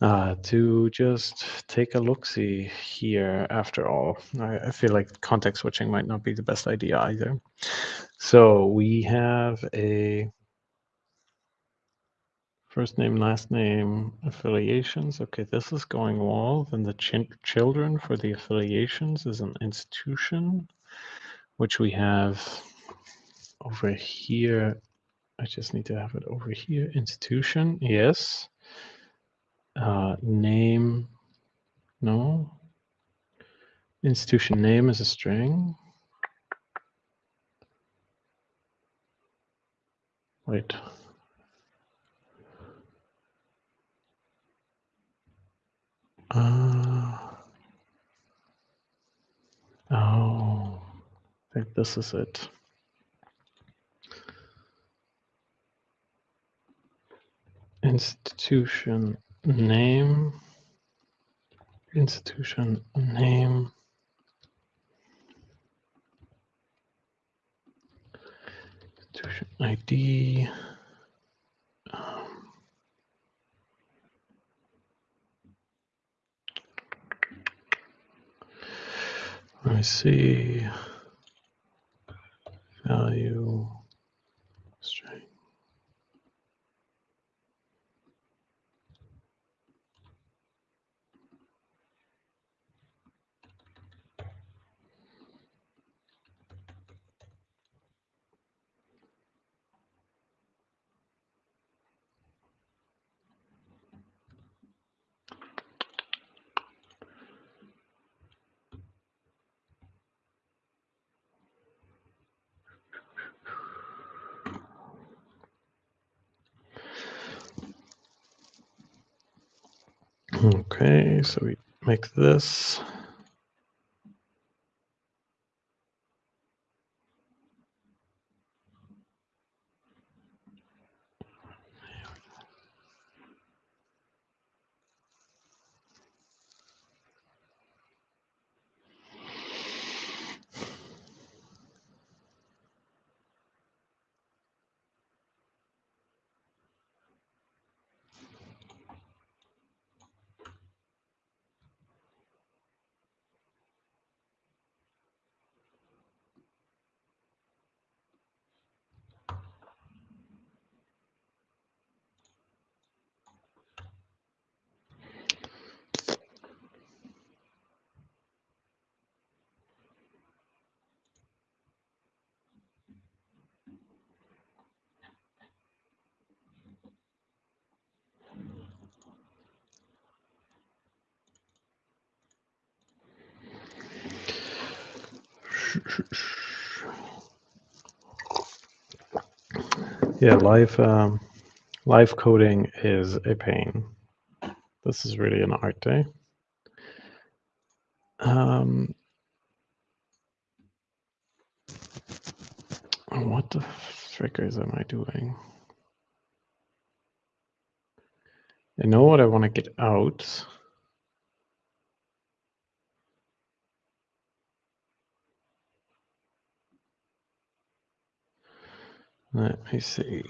Uh, to just take a look see here after all. I, I, feel like context switching might not be the best idea either. So we have a first name, last name, affiliations. Okay, this is going well. Then the ch children for the affiliations is an institution, which we have over here. I just need to have it over here. Institution, yes. Uh, name, no. Institution name is a string. Wait. Uh, oh, I think this is it. Institution name, institution. Name, institution ID, um, let me see, value, string. So we make this. Yeah, live um, coding is a pain. This is really an art day. Um, what the frickers am I doing? I know what I want to get out. Let me see.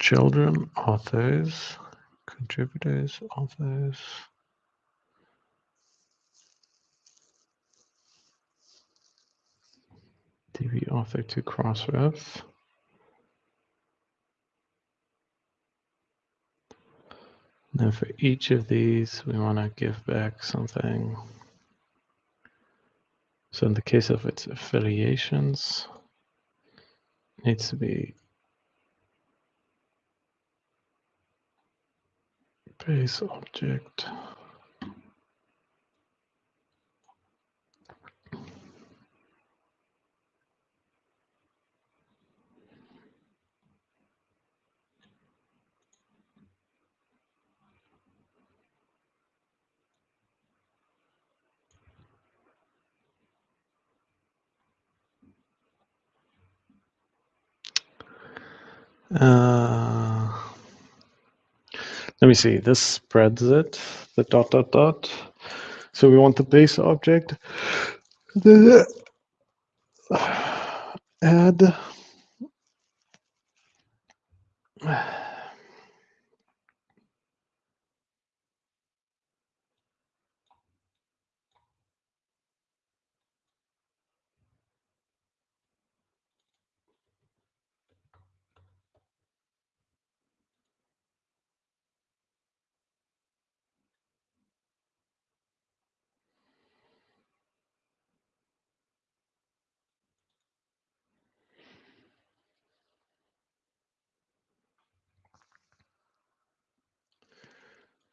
Children, authors, contributors, authors. DB author to Crossref. Now for each of these, we want to give back something. So in the case of its affiliations, needs to be base object. Uh, let me see, this spreads it, the dot, dot, dot. So we want the base object. The add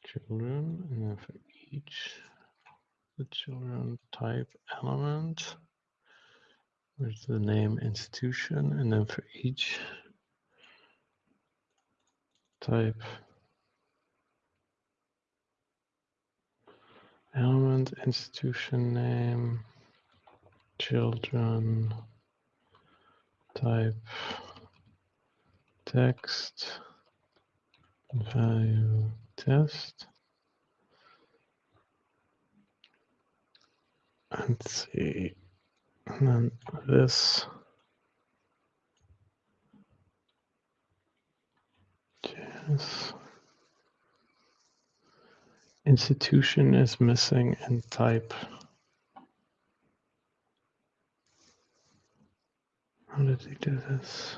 children, and then for each the children type element, with the name institution, and then for each type element, institution name, children, type text, value test. Let's see, and then this. Yes. Institution is missing in type. How did he do this?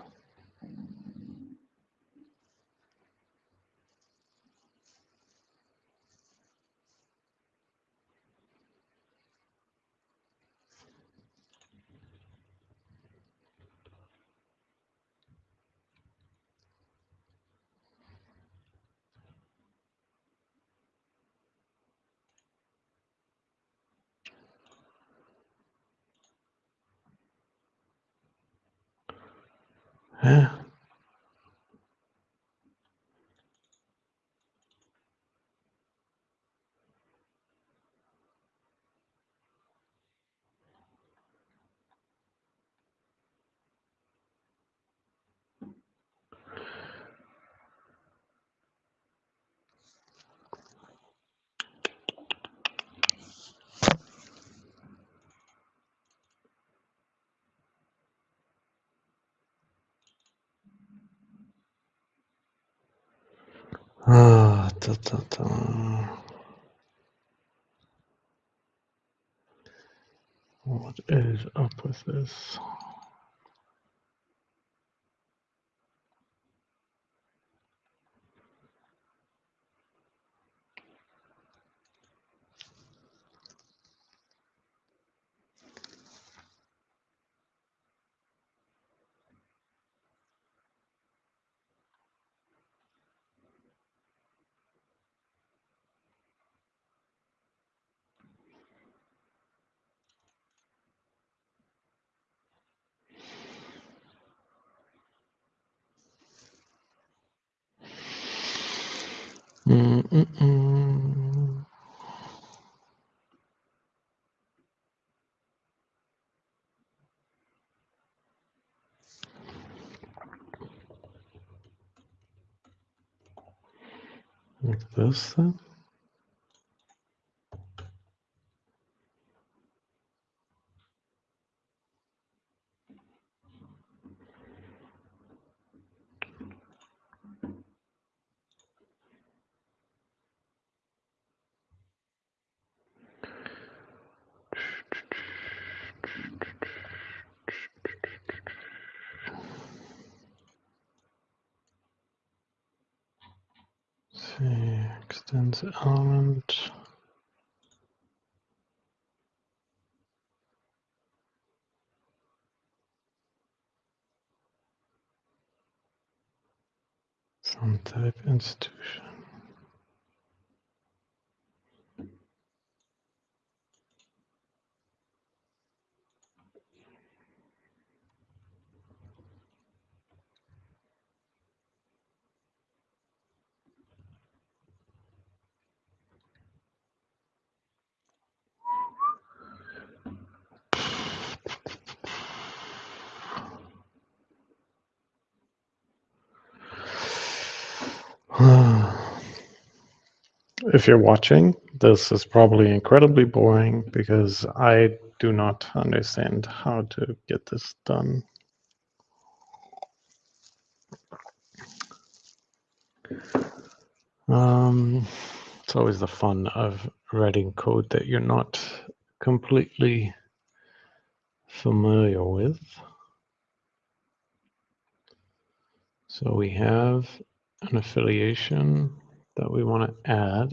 Yeah. Da, da, da. What is up with this? Like this then? extends element. Some type institution. If you're watching, this is probably incredibly boring because I do not understand how to get this done. Um, it's always the fun of writing code that you're not completely familiar with. So we have an affiliation that we want to add.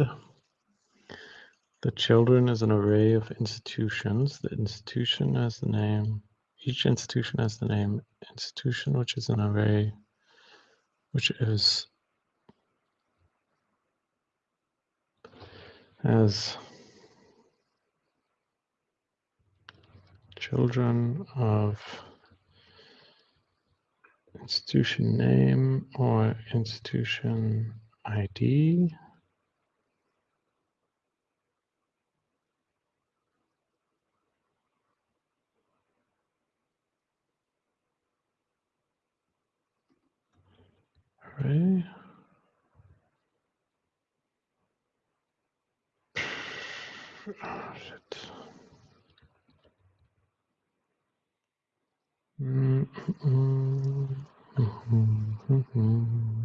The children is an array of institutions. The institution has the name, each institution has the name institution, which is an array, which is as children of institution name or institution ID. Array. Oh, shit. Mm -mm -mm Well,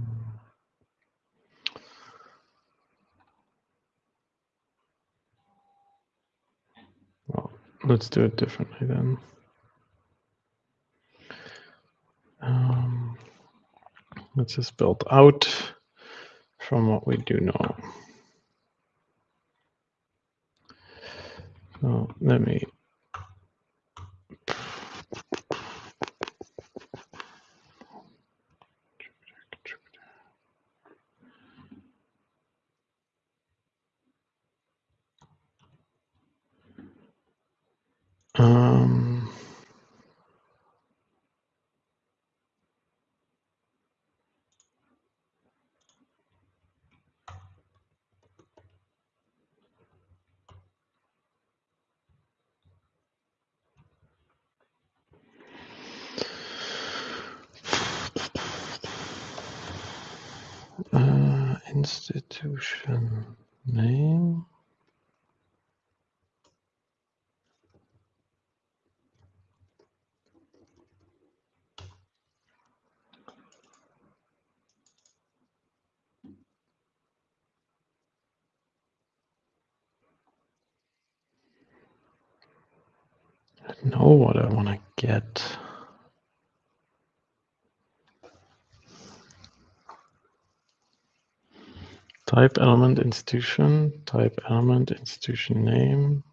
let's do it differently then. Um, let's just build out from what we do know. So let me Um, uh, institution name. I know what I want to get. Type element institution, type element institution name.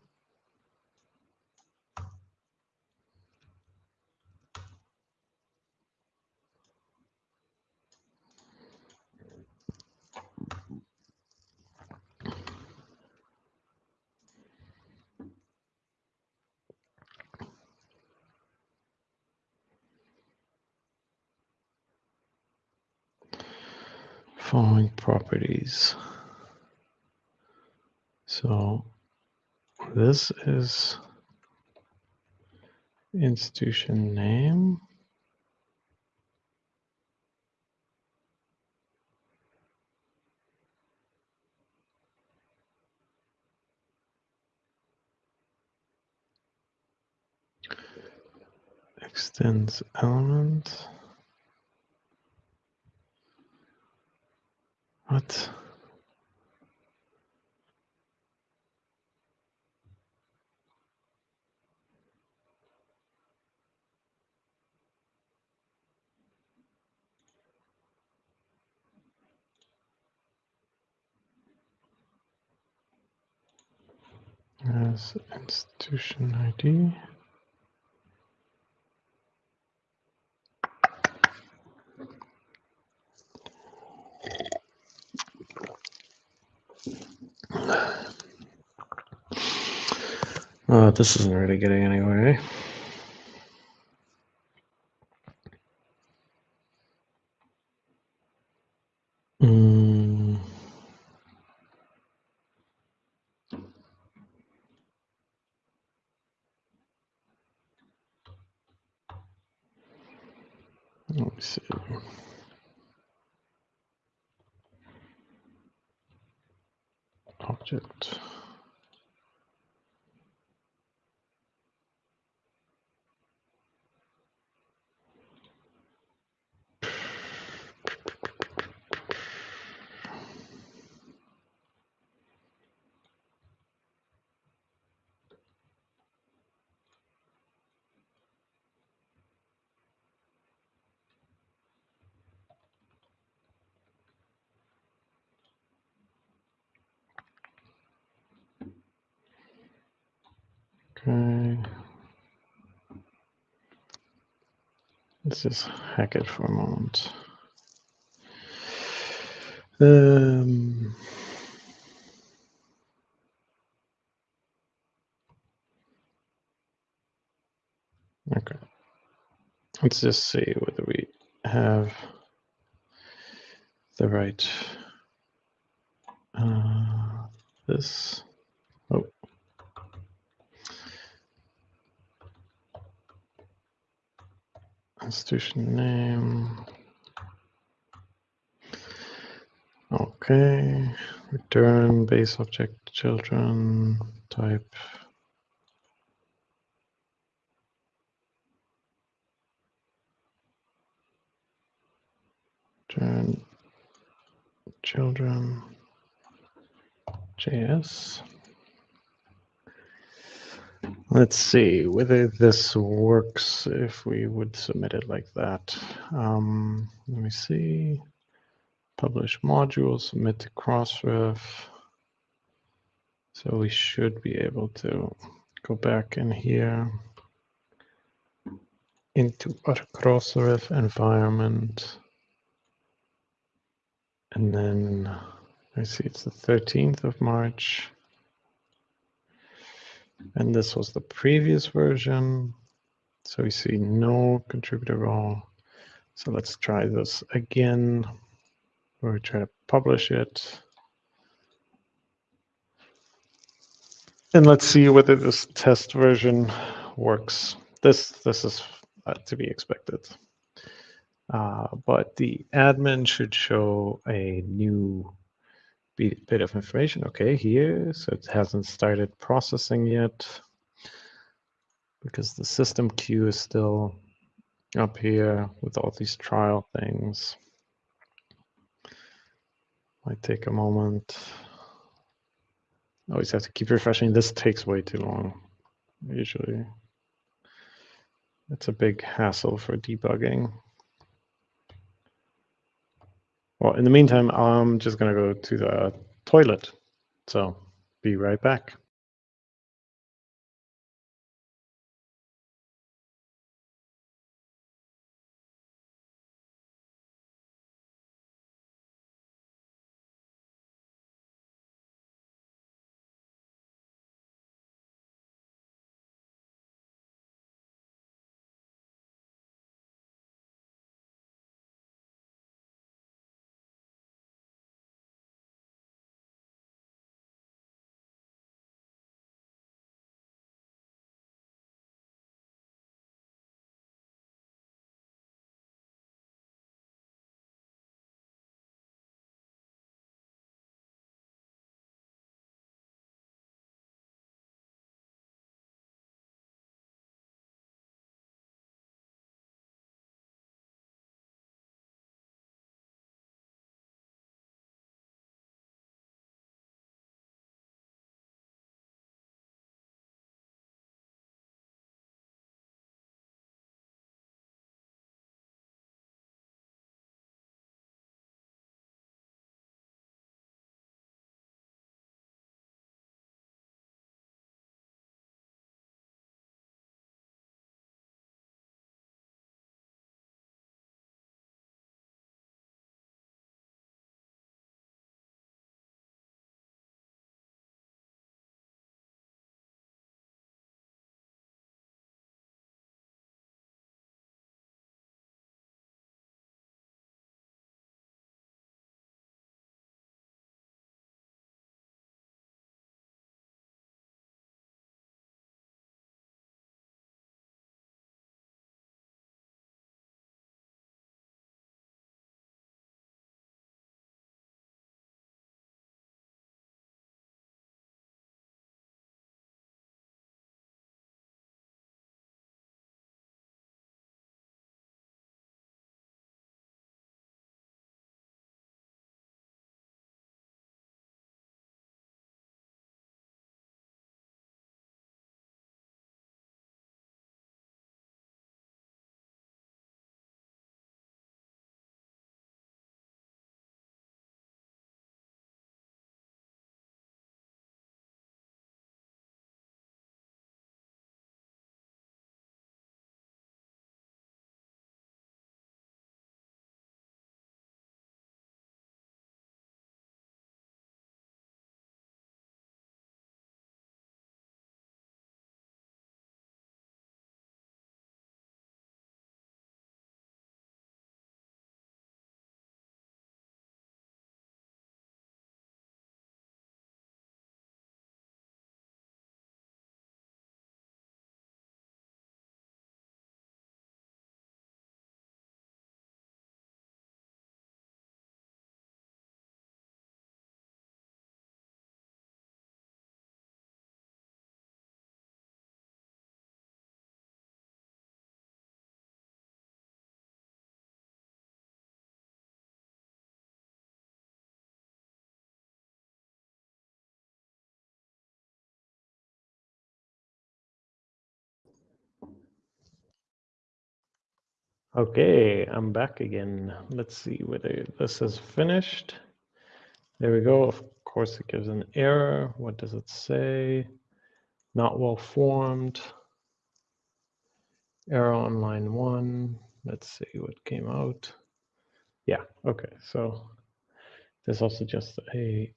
This is institution name. extends element. What? As institution ID. Uh, this isn't really getting anywhere. eh? Mm. See. Object. Okay. Let's just hack it for a moment. Um, okay. Let's just see whether we have the right uh, this. Oh. Institution name. Okay. Return base object children type. Children JS. Let's see whether this works if we would submit it like that. Um, let me see. Publish module, submit to Crossref. So we should be able to go back in here into our Crossref environment. And then I see it's the 13th of March. And this was the previous version. So we see no contributor role. So let's try this again. We'll try to publish it. And let's see whether this test version works. This, this is uh, to be expected. Uh, but the admin should show a new bit, of information. Okay, here, so it hasn't started processing yet because the system queue is still up here with all these trial things. Might take a moment. Always have to keep refreshing. This takes way too long, usually. It's a big hassle for debugging. Well, in the meantime, I'm just going to go to the toilet. So be right back. Okay, I'm back again. Let's see whether this is finished. There we go. Of course, it gives an error. What does it say? Not well formed. Error on line one. Let's see what came out. Yeah, okay. So there's also just a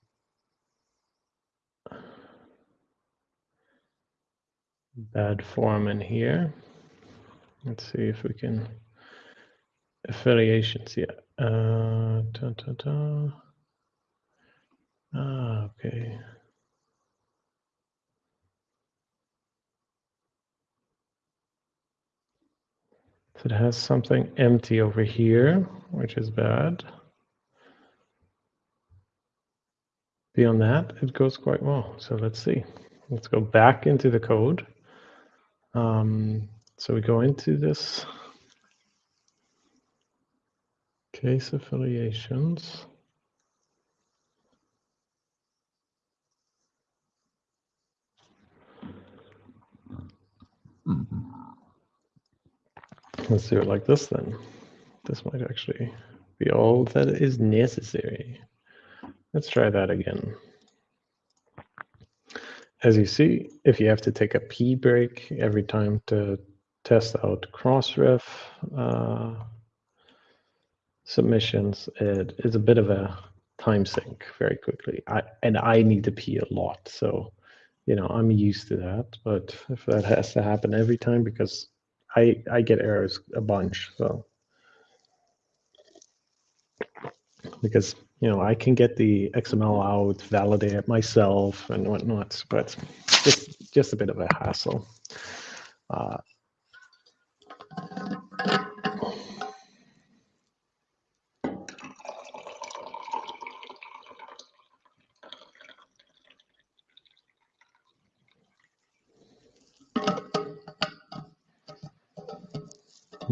bad form in here. Let's see if we can affiliations. Yeah. Uh. Ah, okay. So it has something empty over here, which is bad. Beyond that, it goes quite well. So let's see. Let's go back into the code. Um, so we go into this case affiliations. Let's do it like this then. This might actually be all that is necessary. Let's try that again. As you see, if you have to take a P break every time to test out Crossref uh, submissions, it is a bit of a time sink very quickly. I, and I need to pee a lot. So, you know, I'm used to that. But if that has to happen every time, because I, I get errors a bunch. So, because you know, I can get the XML out, validate it myself and whatnot, but just, just a bit of a hassle. Uh,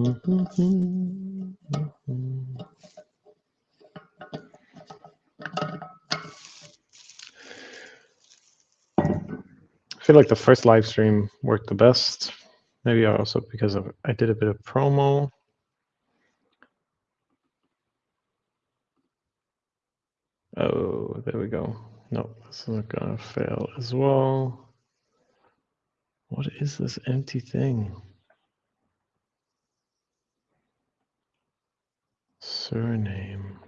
I feel like the first live stream worked the best. Maybe also because of I did a bit of promo. Oh, there we go. Nope, this is gonna fail as well. What is this empty thing? Surname.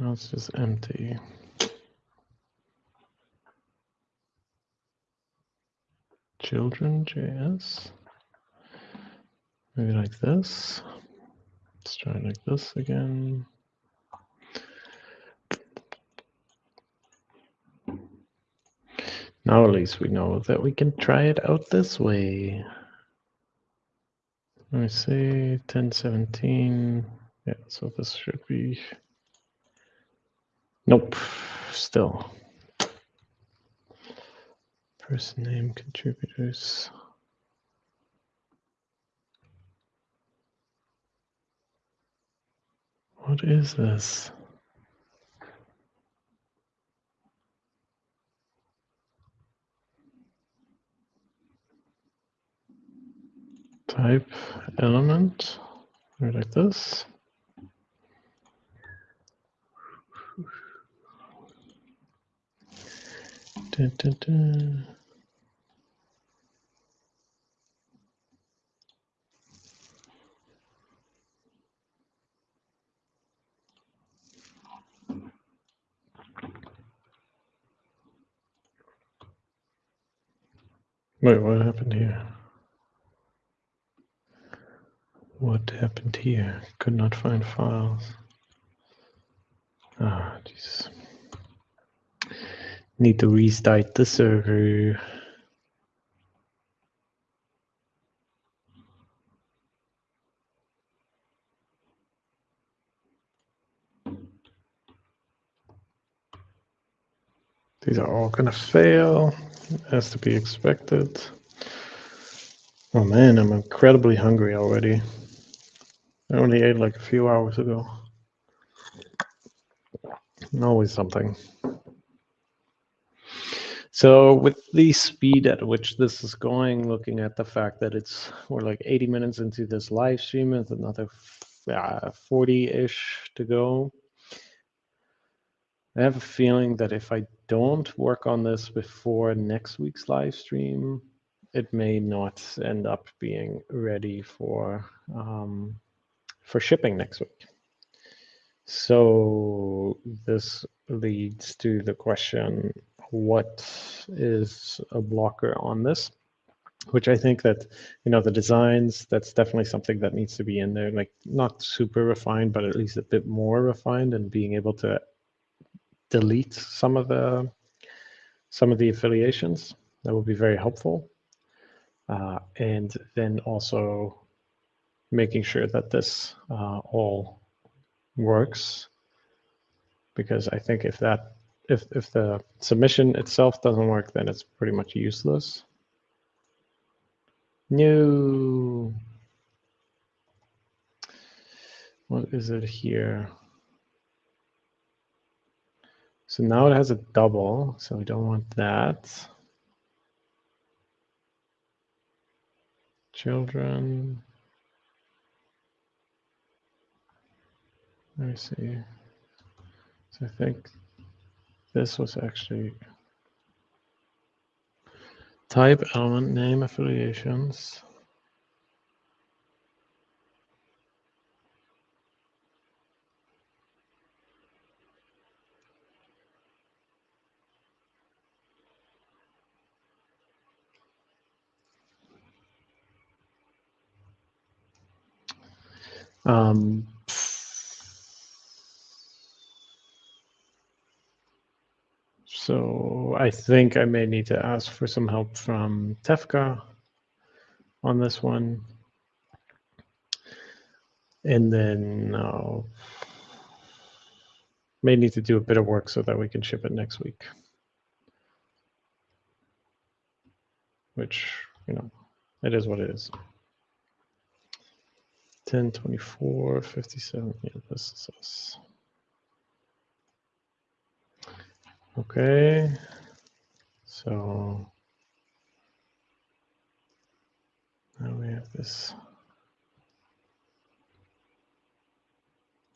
Now it's just empty. children JS. Maybe like this. Let's try like this again. Now at least we know that we can try it out this way. Let me see, 1017. Yeah, so this should be, nope, still. Person name contributors. What is this? Type element, like this. Dun, dun, dun. Wait, what happened here? What happened here? Could not find files. Ah, jeez. Need to restart the server. These are all gonna fail as to be expected. Oh man, I'm incredibly hungry already. I only ate like a few hours ago. Always something. So with the speed at which this is going, looking at the fact that it's we're like 80 minutes into this live stream with another 40-ish to go. I have a feeling that if I don't work on this before next week's live stream, it may not end up being ready for um, for shipping next week. So this leads to the question, what is a blocker on this? Which I think that, you know, the designs, that's definitely something that needs to be in there, like not super refined, but at least a bit more refined and being able to delete some of the some of the affiliations. That would be very helpful. Uh, and then also making sure that this uh, all works because I think if that if if the submission itself doesn't work, then it's pretty much useless. No. What is it here? So now it has a double, so we don't want that. Children. Let me see. So I think this was actually type element name affiliations. Um, so I think I may need to ask for some help from Tefka on this one. And then uh, may need to do a bit of work so that we can ship it next week. Which, you know, it is what it is. 10, 24, 57. Yeah, this is us. Okay. So now we have this.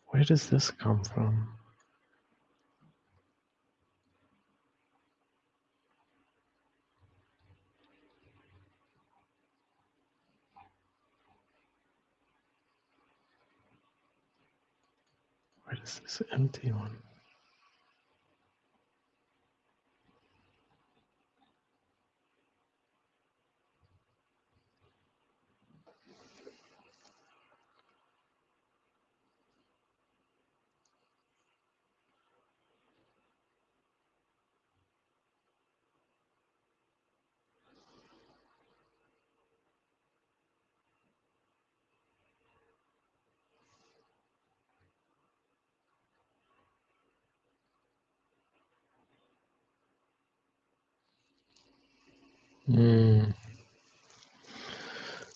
Where does this come from? Where is this empty one?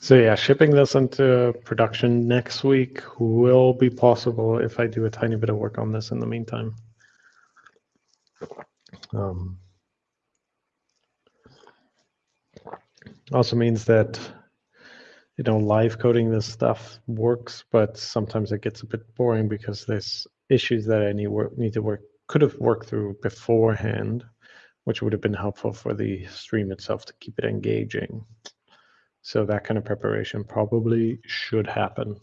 So yeah, shipping this into production next week will be possible if I do a tiny bit of work on this in the meantime. Um, also means that you know live coding this stuff works, but sometimes it gets a bit boring because there's issues that I need work need to work could have worked through beforehand which would have been helpful for the stream itself to keep it engaging. So that kind of preparation probably should happen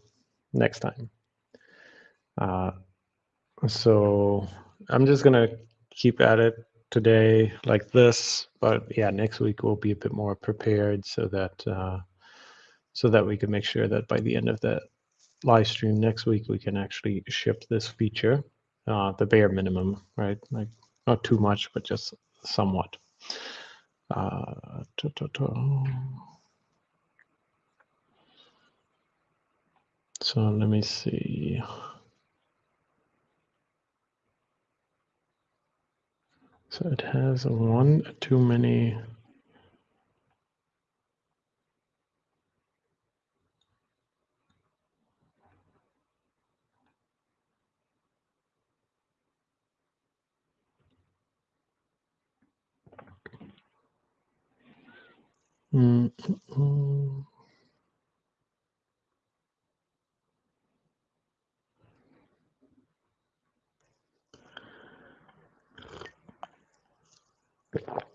next time. Uh, so I'm just gonna keep at it today like this, but yeah, next week we'll be a bit more prepared so that uh, so that we can make sure that by the end of the live stream next week we can actually ship this feature, uh, the bare minimum, right? Like not too much, but just somewhat. Uh, so let me see. So it has one too many Mm, mm, mm. Um,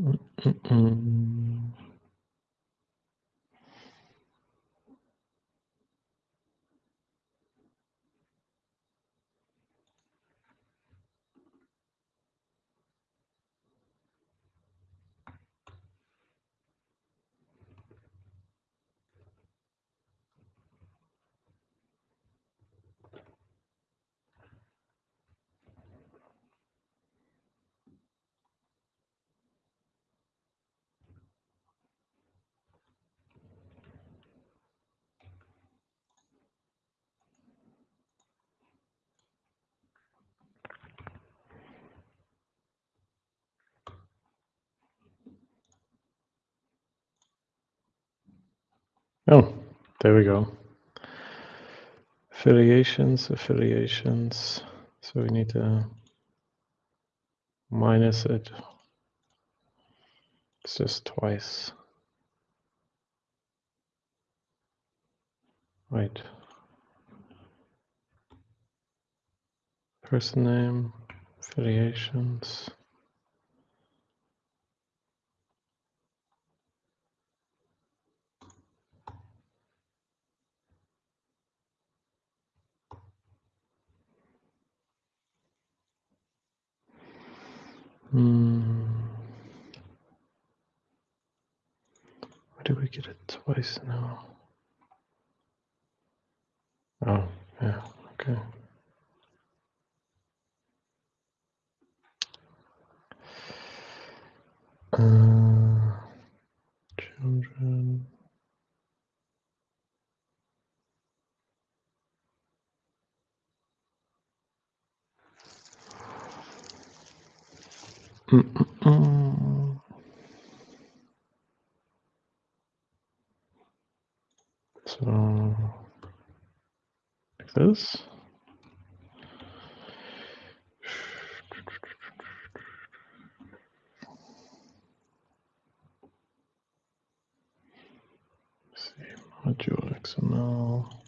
mm, Oh, there we go. Affiliations, affiliations. So we need to minus it. It's just twice. Right. Person name, affiliations. Hmm. Why do we get it twice now? Oh, yeah, okay. Uh, children. So, like this. Module XML.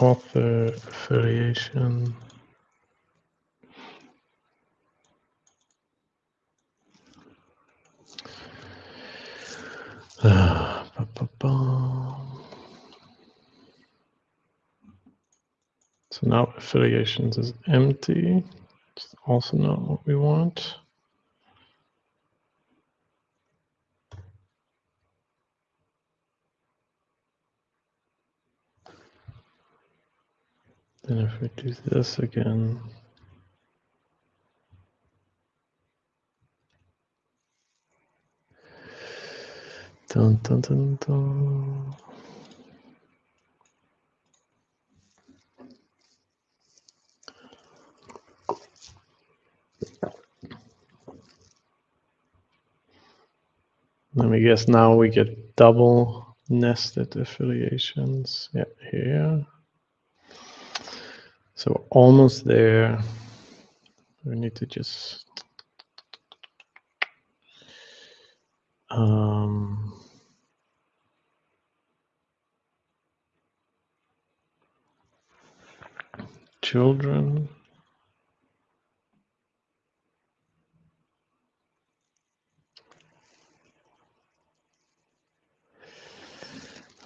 author affiliation. Uh, ah, ba -ba -ba. So now affiliations is empty. It's also not what we want. Then if we do this again, dun, dun, dun, dun. Let me guess now we get double nested affiliations. Yeah, here. So almost there. We need to just um, children.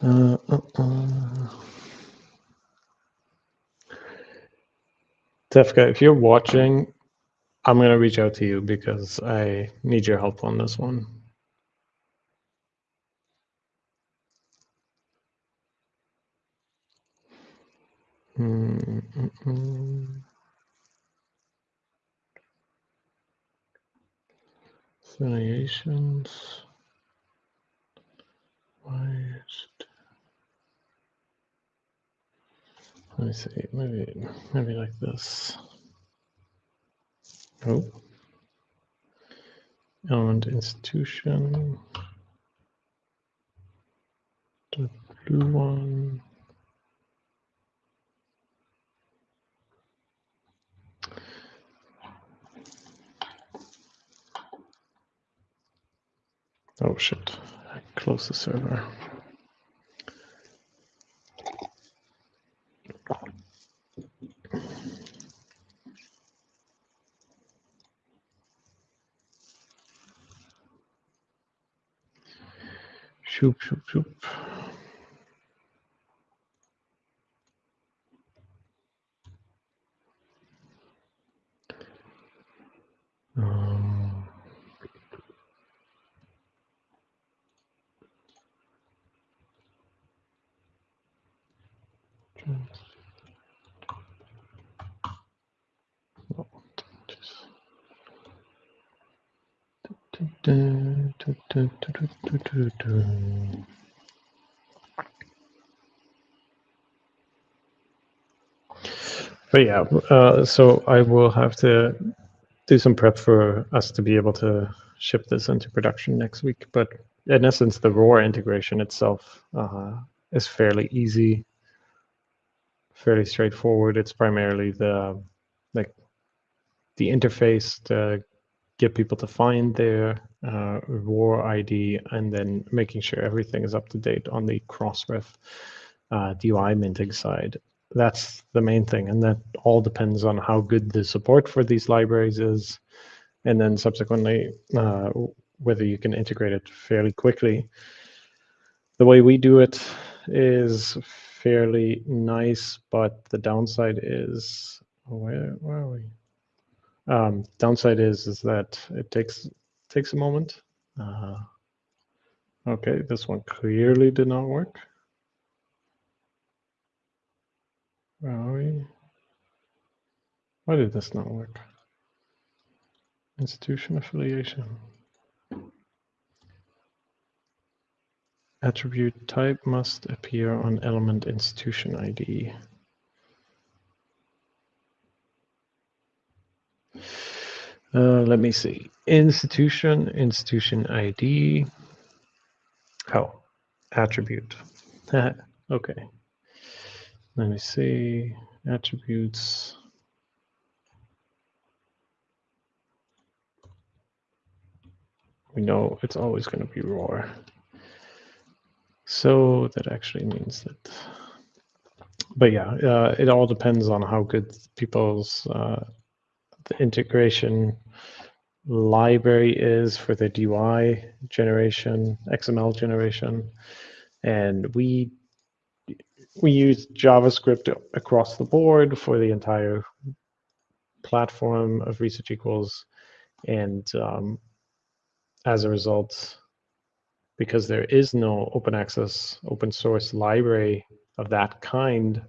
Uh, uh, uh. Tefka, if you're watching, I'm going to reach out to you because I need your help on this one. Mm. Affiliations. Why Let me see, maybe, maybe like this. Oh. Element institution. The blue one. Oh shit, I closed the server. Shoop, shoop, shoop. But yeah, uh, so I will have to do some prep for us to be able to ship this into production next week. But in essence, the ROR integration itself uh, is fairly easy, fairly straightforward. It's primarily the like the interface to get people to find their uh, ROR ID and then making sure everything is up to date on the Crossref uh, DOI minting side that's the main thing. And that all depends on how good the support for these libraries is. And then subsequently, uh, whether you can integrate it fairly quickly. The way we do it is fairly nice, but the downside is, where, where are we? Um, downside is, is that it takes, takes a moment. Uh, okay, this one clearly did not work. Where are we? Why did this not work? Institution affiliation. Attribute type must appear on element institution ID. Uh, let me see. Institution, institution ID. Oh, attribute. okay. Let me see, attributes. We know it's always going to be ROR. So that actually means that, but yeah, uh, it all depends on how good people's uh, the integration library is for the DOI generation, XML generation. And we we use JavaScript across the board for the entire platform of Research Equals. And um, as a result, because there is no open access, open source library of that kind,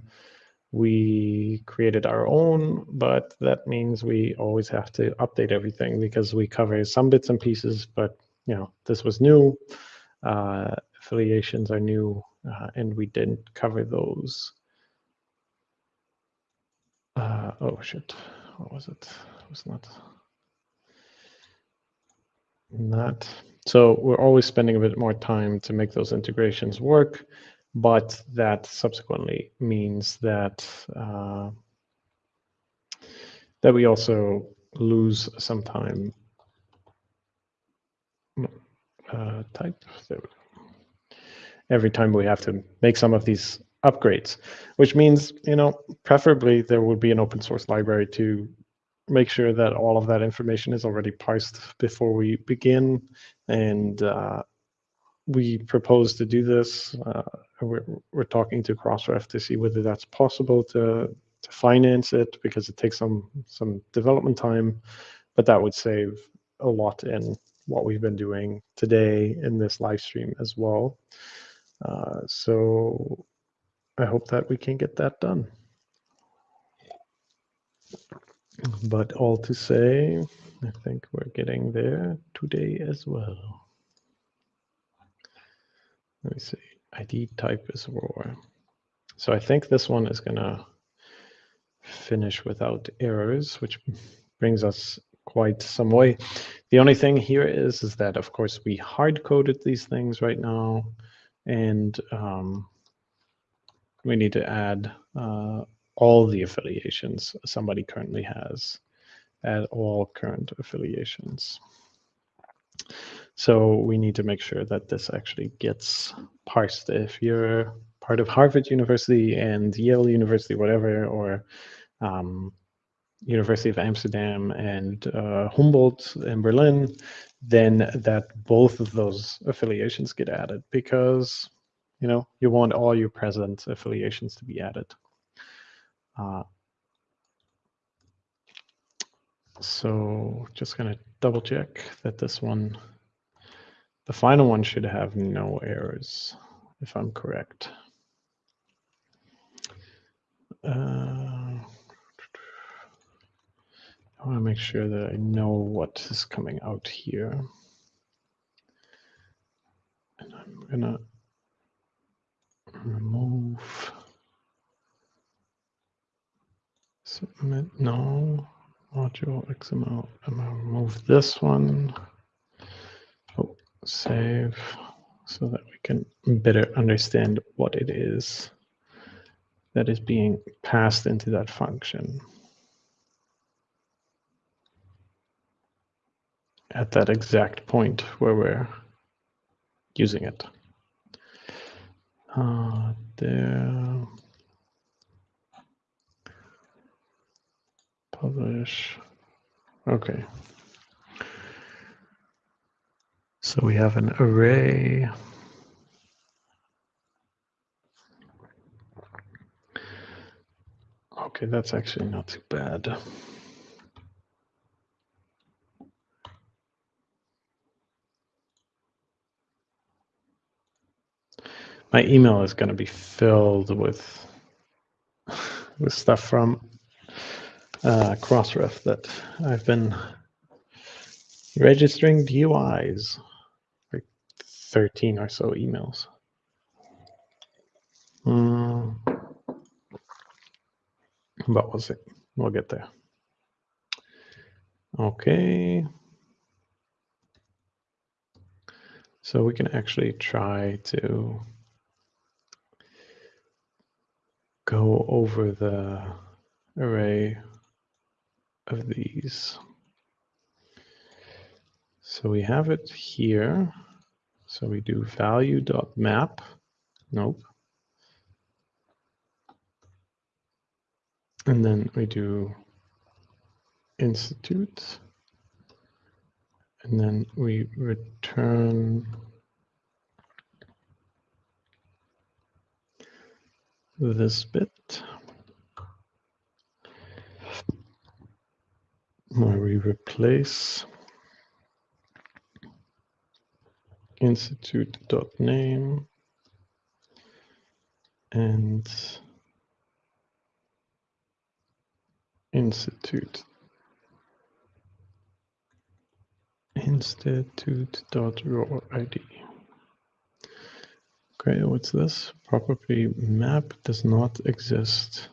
we created our own, but that means we always have to update everything because we cover some bits and pieces, but you know, this was new, uh, affiliations are new, uh, and we didn't cover those. Uh, oh shit, what was it? It was not, not. So we're always spending a bit more time to make those integrations work but that subsequently means that uh, that we also lose some time. Uh, type every time we have to make some of these upgrades, which means you know preferably there would be an open source library to make sure that all of that information is already parsed before we begin and uh, we propose to do this. Uh, we're, we're talking to Crossref to see whether that's possible to to finance it because it takes some some development time, but that would save a lot in what we've been doing today in this live stream as well. Uh, so I hope that we can get that done. But all to say, I think we're getting there today as well. Let me see. ID type is ROR. So I think this one is going to finish without errors, which brings us quite some way. The only thing here is, is that, of course, we hard-coded these things right now, and um, we need to add uh, all the affiliations somebody currently has, add all current affiliations. So we need to make sure that this actually gets parsed. If you're part of Harvard University and Yale University, whatever, or um, University of Amsterdam and uh, Humboldt in Berlin, then that both of those affiliations get added because you know you want all your present affiliations to be added. Uh, so just gonna double check that this one the final one should have no errors, if I'm correct. Uh, I want to make sure that I know what is coming out here. And I'm going to remove submit no module XML. I'm going to remove this one save so that we can better understand what it is that is being passed into that function at that exact point where we're using it. Uh, there, publish, okay. So we have an array. Okay, that's actually not too bad. My email is going to be filled with with stuff from uh, Crossref that I've been registering DOIs. 13 or so emails. Mm. But we'll see. We'll get there. Okay. So we can actually try to go over the array of these. So we have it here. So we do value dot map. Nope. And then we do institute. And then we return this bit where we replace institute.name and institute institute.roid. Okay, what's this? Property map does not exist.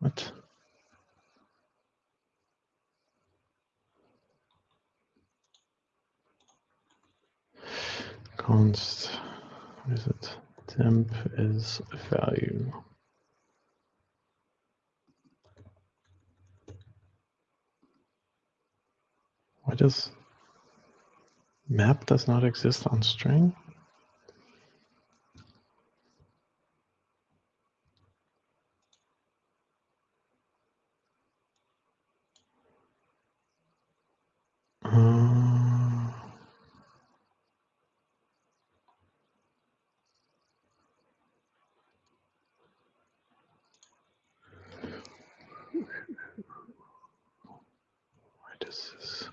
What? Const, what is it? Temp is value. Why does map does not exist on string? Uh, why does this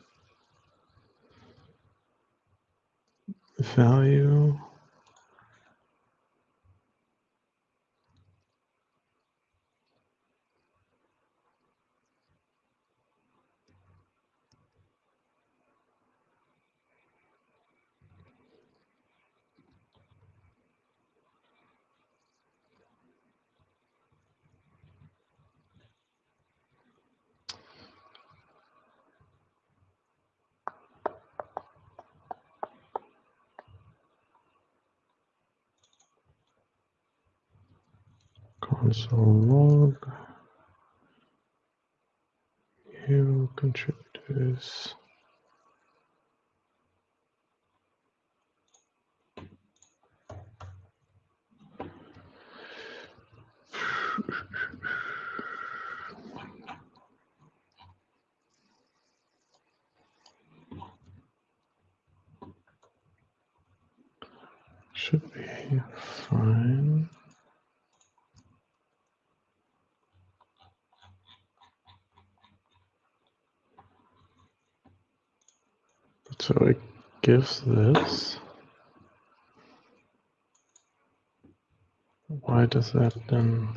value? Console log. New contributors should be fine So it gives this. Why does that then?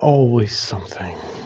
Always something.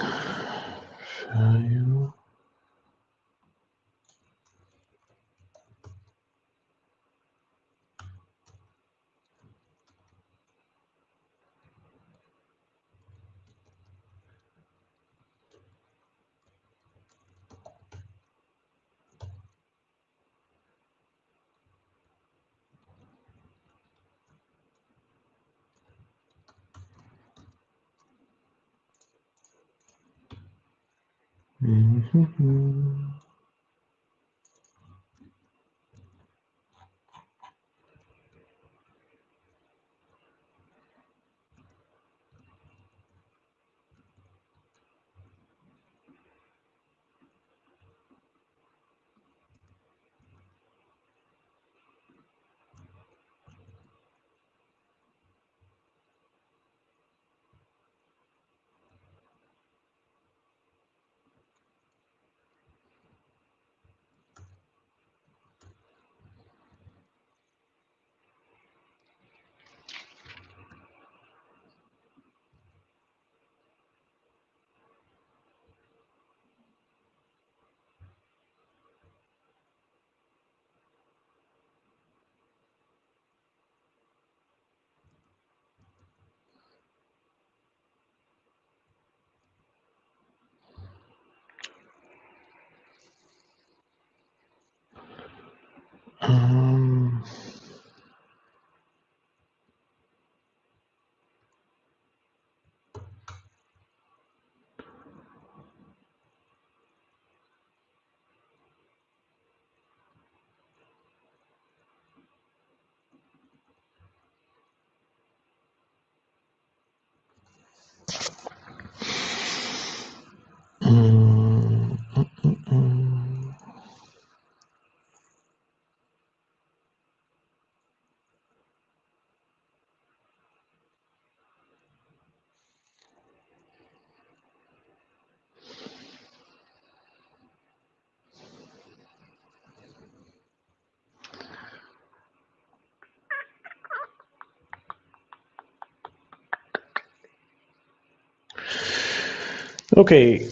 Okay,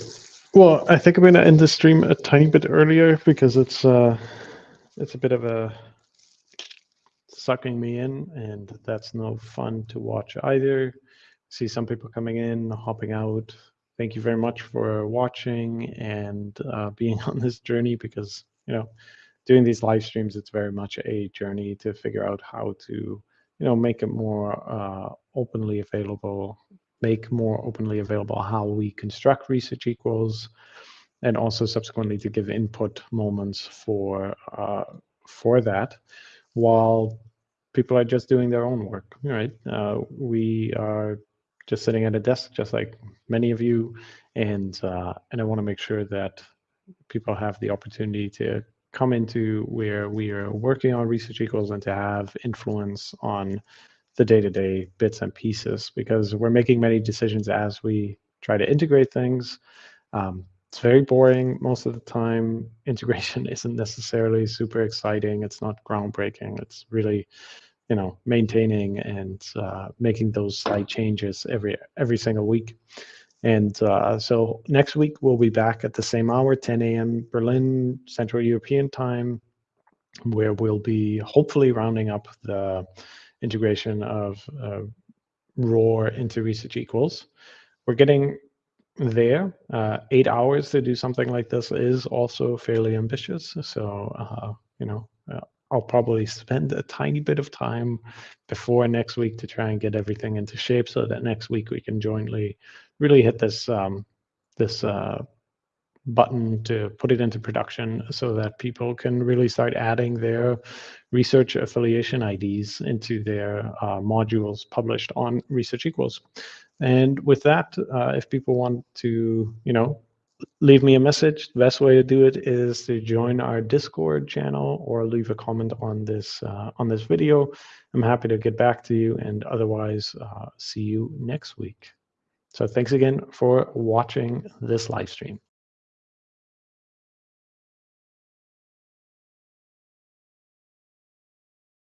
well, I think I'm going to end the stream a tiny bit earlier because it's uh, it's a bit of a sucking me in, and that's no fun to watch either. See some people coming in, hopping out. Thank you very much for watching and uh, being on this journey because you know, doing these live streams, it's very much a journey to figure out how to you know make it more uh, openly available make more openly available how we construct research equals, and also subsequently to give input moments for uh, for that, while people are just doing their own work. Right? Uh, we are just sitting at a desk, just like many of you, and uh, and I want to make sure that people have the opportunity to come into where we are working on research equals and to have influence on the day-to-day bits and pieces because we're making many decisions as we try to integrate things. Um, it's very boring most of the time. Integration isn't necessarily super exciting. It's not groundbreaking. It's really, you know, maintaining and uh, making those slight changes every every single week. And uh, so next week we'll be back at the same hour, 10 a.m. Berlin Central European time, where we'll be hopefully rounding up the integration of uh, ROR into research equals. We're getting there. Uh, eight hours to do something like this is also fairly ambitious. So, uh, you know, uh, I'll probably spend a tiny bit of time before next week to try and get everything into shape so that next week we can jointly really hit this um, this uh, button to put it into production so that people can really start adding their research affiliation IDs into their uh, modules published on Research Equals. And with that, uh, if people want to, you know, leave me a message, the best way to do it is to join our Discord channel or leave a comment on this uh, on this video. I'm happy to get back to you and otherwise uh, see you next week. So thanks again for watching this live stream.